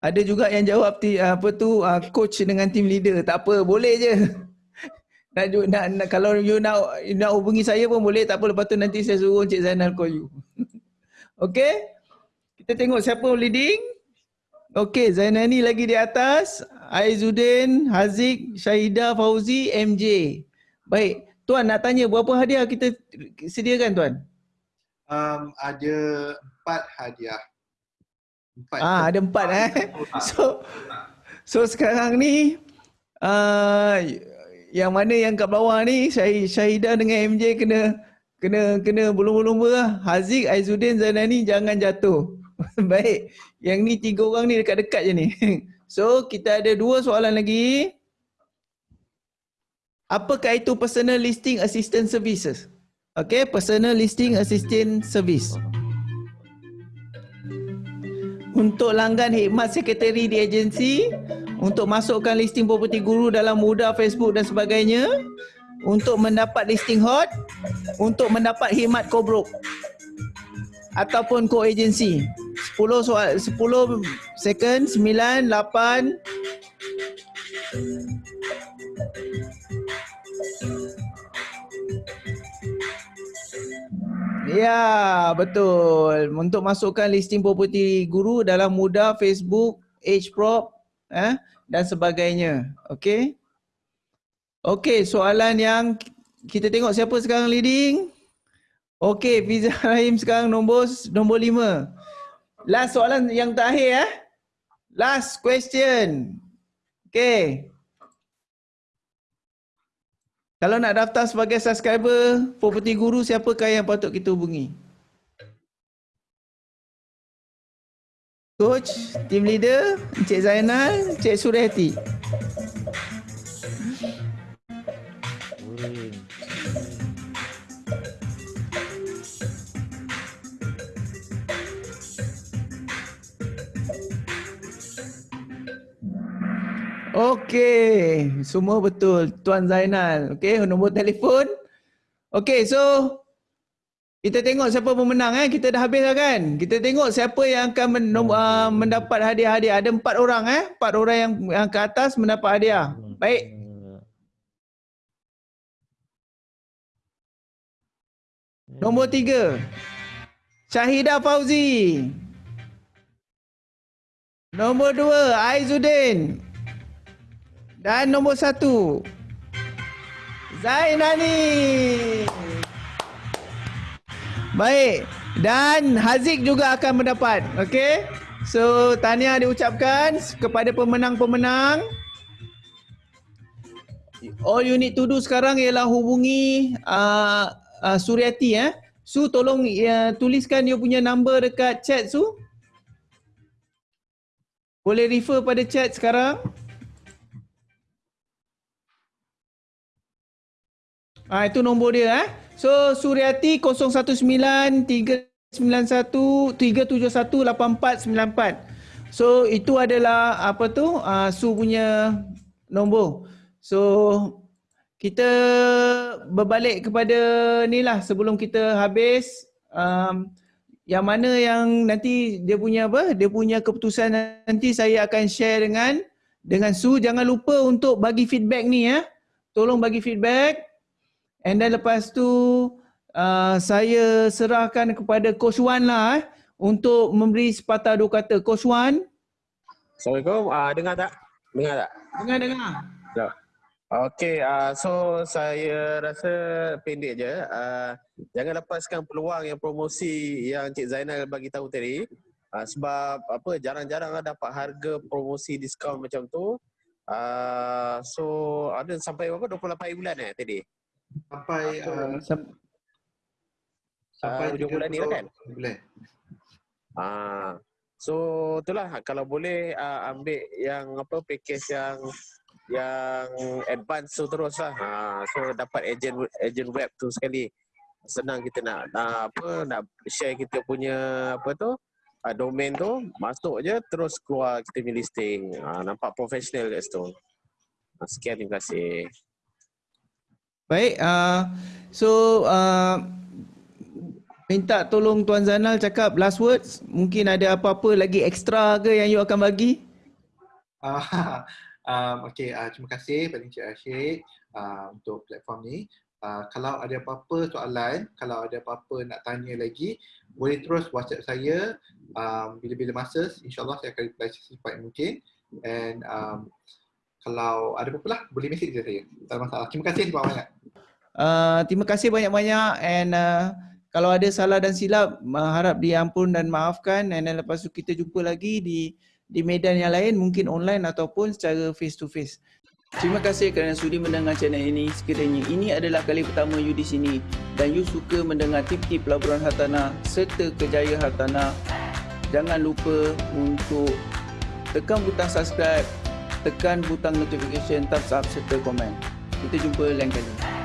Ada juga yang jawab ti, apa tu uh, coach dengan team leader. Tak apa, boleh je. Nak, nak, nak kalau you nak you nak hubungi saya pun boleh. Tak apa lepas tu nanti saya suruh Encik Zainal call you. Okey. Kita tengok siapa leading. Okey, Zainani lagi di atas. Aizuddin, Haziq, Syahidah, Fauzi, MJ. Baik, Tuan nak tanya berapa hadiah kita sediakan Tuan? Um, ada empat hadiah. Empat. Ah, ada empat eh. So, so sekarang ni, uh, yang mana yang kat bawah ni, Syahidah dengan MJ kena kena kena belum-belum lah. Haziq, Aizuddin, Zainani jangan jatuh. Baik. Yang ni tiga orang ni dekat-dekat je ni. So kita ada dua soalan lagi. Apakah itu personal listing assistant services? Okay, personal listing assistant service. Untuk langgan hikmat sekretari di agensi, untuk masukkan listing property guru dalam mudah Facebook dan sebagainya, untuk mendapat listing hot, untuk mendapat hikmat kobrok ataupun co-agency. 10 soal 10 second 9 8 Ya, betul. Untuk masukkan listing property guru dalam mudah Facebook, HProp eh dan sebagainya. Okey. Okey, soalan yang kita tengok siapa sekarang leading? Okey, Fiza Rahim sekarang nombor nombor lima. Last soalan yang terakhir eh. Last question. Okey. Kalau nak daftar sebagai subscriber Property Guru, siapakah yang patut kita hubungi? Coach, team leader, Encik Zainal, Encik Surihati. Okey, semua betul. Tuan Zainal. Okey, nombor telefon. Okey, so kita tengok siapa pemenang eh. Kita dah habis dah kan? Kita tengok siapa yang akan men, uh, mendapat hadiah-hadiah. Ada empat orang eh. Empat orang yang, yang ke atas mendapat hadiah. Baik. Nombor tiga. Syahidah Fauzi. Nombor dua, Aizuddin. Dan nombor satu, Zainani. Baik. Dan Haziq juga akan mendapat. Okey. So, tahniah diucapkan kepada pemenang-pemenang. All you need to do sekarang ialah hubungi uh, uh, Suryati eh. Su tolong uh, tuliskan dia punya number dekat chat Su. Boleh refer pada chat sekarang. Ah itu nombor dia eh. So Suryati 019391371894. So itu adalah apa tu uh, Su punya nombor. So kita berbalik kepada ni lah sebelum kita habis um, yang mana yang nanti dia punya apa dia punya keputusan nanti saya akan share dengan dengan Su jangan lupa untuk bagi feedback ni ya tolong bagi feedback And then lepas tu uh, saya serahkan kepada Coach Wan lah eh, untuk memberi sepatah dua kata. Coach Wan. Assalamualaikum. Uh, dengar tak? Dengar tak? Dengar, dengar. Ya. Okay, uh, so saya rasa pendek je. Uh, jangan lepaskan peluang yang promosi yang Cik Zainal bagi tahu tadi. Uh, sebab apa jarang-jarang lah dapat harga promosi diskaun macam tu. Uh, so ada sampai berapa 28 bulan eh tadi? Sampai uh, sampai uh, bulan ni lah kan bulan. Ah. So itulah. Kalau boleh uh, ambil yang apa package yang yang advance tu terus lah. Ha, so dapat agent agent web tu sekali. Senang kita nak, nak apa nak share kita punya apa tu uh, domain tu. Masuk je terus keluar kita punya listing. Uh, nampak profesional kat situ. Uh, sekian terima kasih Baik, uh, so uh, minta tolong Tuan Zanal cakap last words. Mungkin ada apa-apa lagi ekstra ke yang you akan bagi? Uh, um, okay, uh, terima kasih pada Encik Asyik uh, untuk platform ni. Uh, kalau ada apa-apa soalan, kalau ada apa-apa nak tanya lagi, boleh terus WhatsApp saya um, bila-bila masa. InsyaAllah saya akan reply secepat mungkin. And um, kalau ada apa-apa lah, boleh message saya. Tak ada masalah. Terima kasih banyak-banyak. Uh, terima kasih banyak-banyak and uh, kalau ada salah dan silap uh, harap diampun dan maafkan and then lepas tu kita jumpa lagi di di medan yang lain mungkin online ataupun secara face to face. Terima kasih kerana sudi mendengar channel ini. Sekiranya ini adalah kali pertama you di sini dan you suka mendengar tip-tip pelaburan hartanah serta kejayaan hartanah, jangan lupa untuk tekan butang subscribe, tekan butang notification, thumbs up serta komen. Kita jumpa lain kali.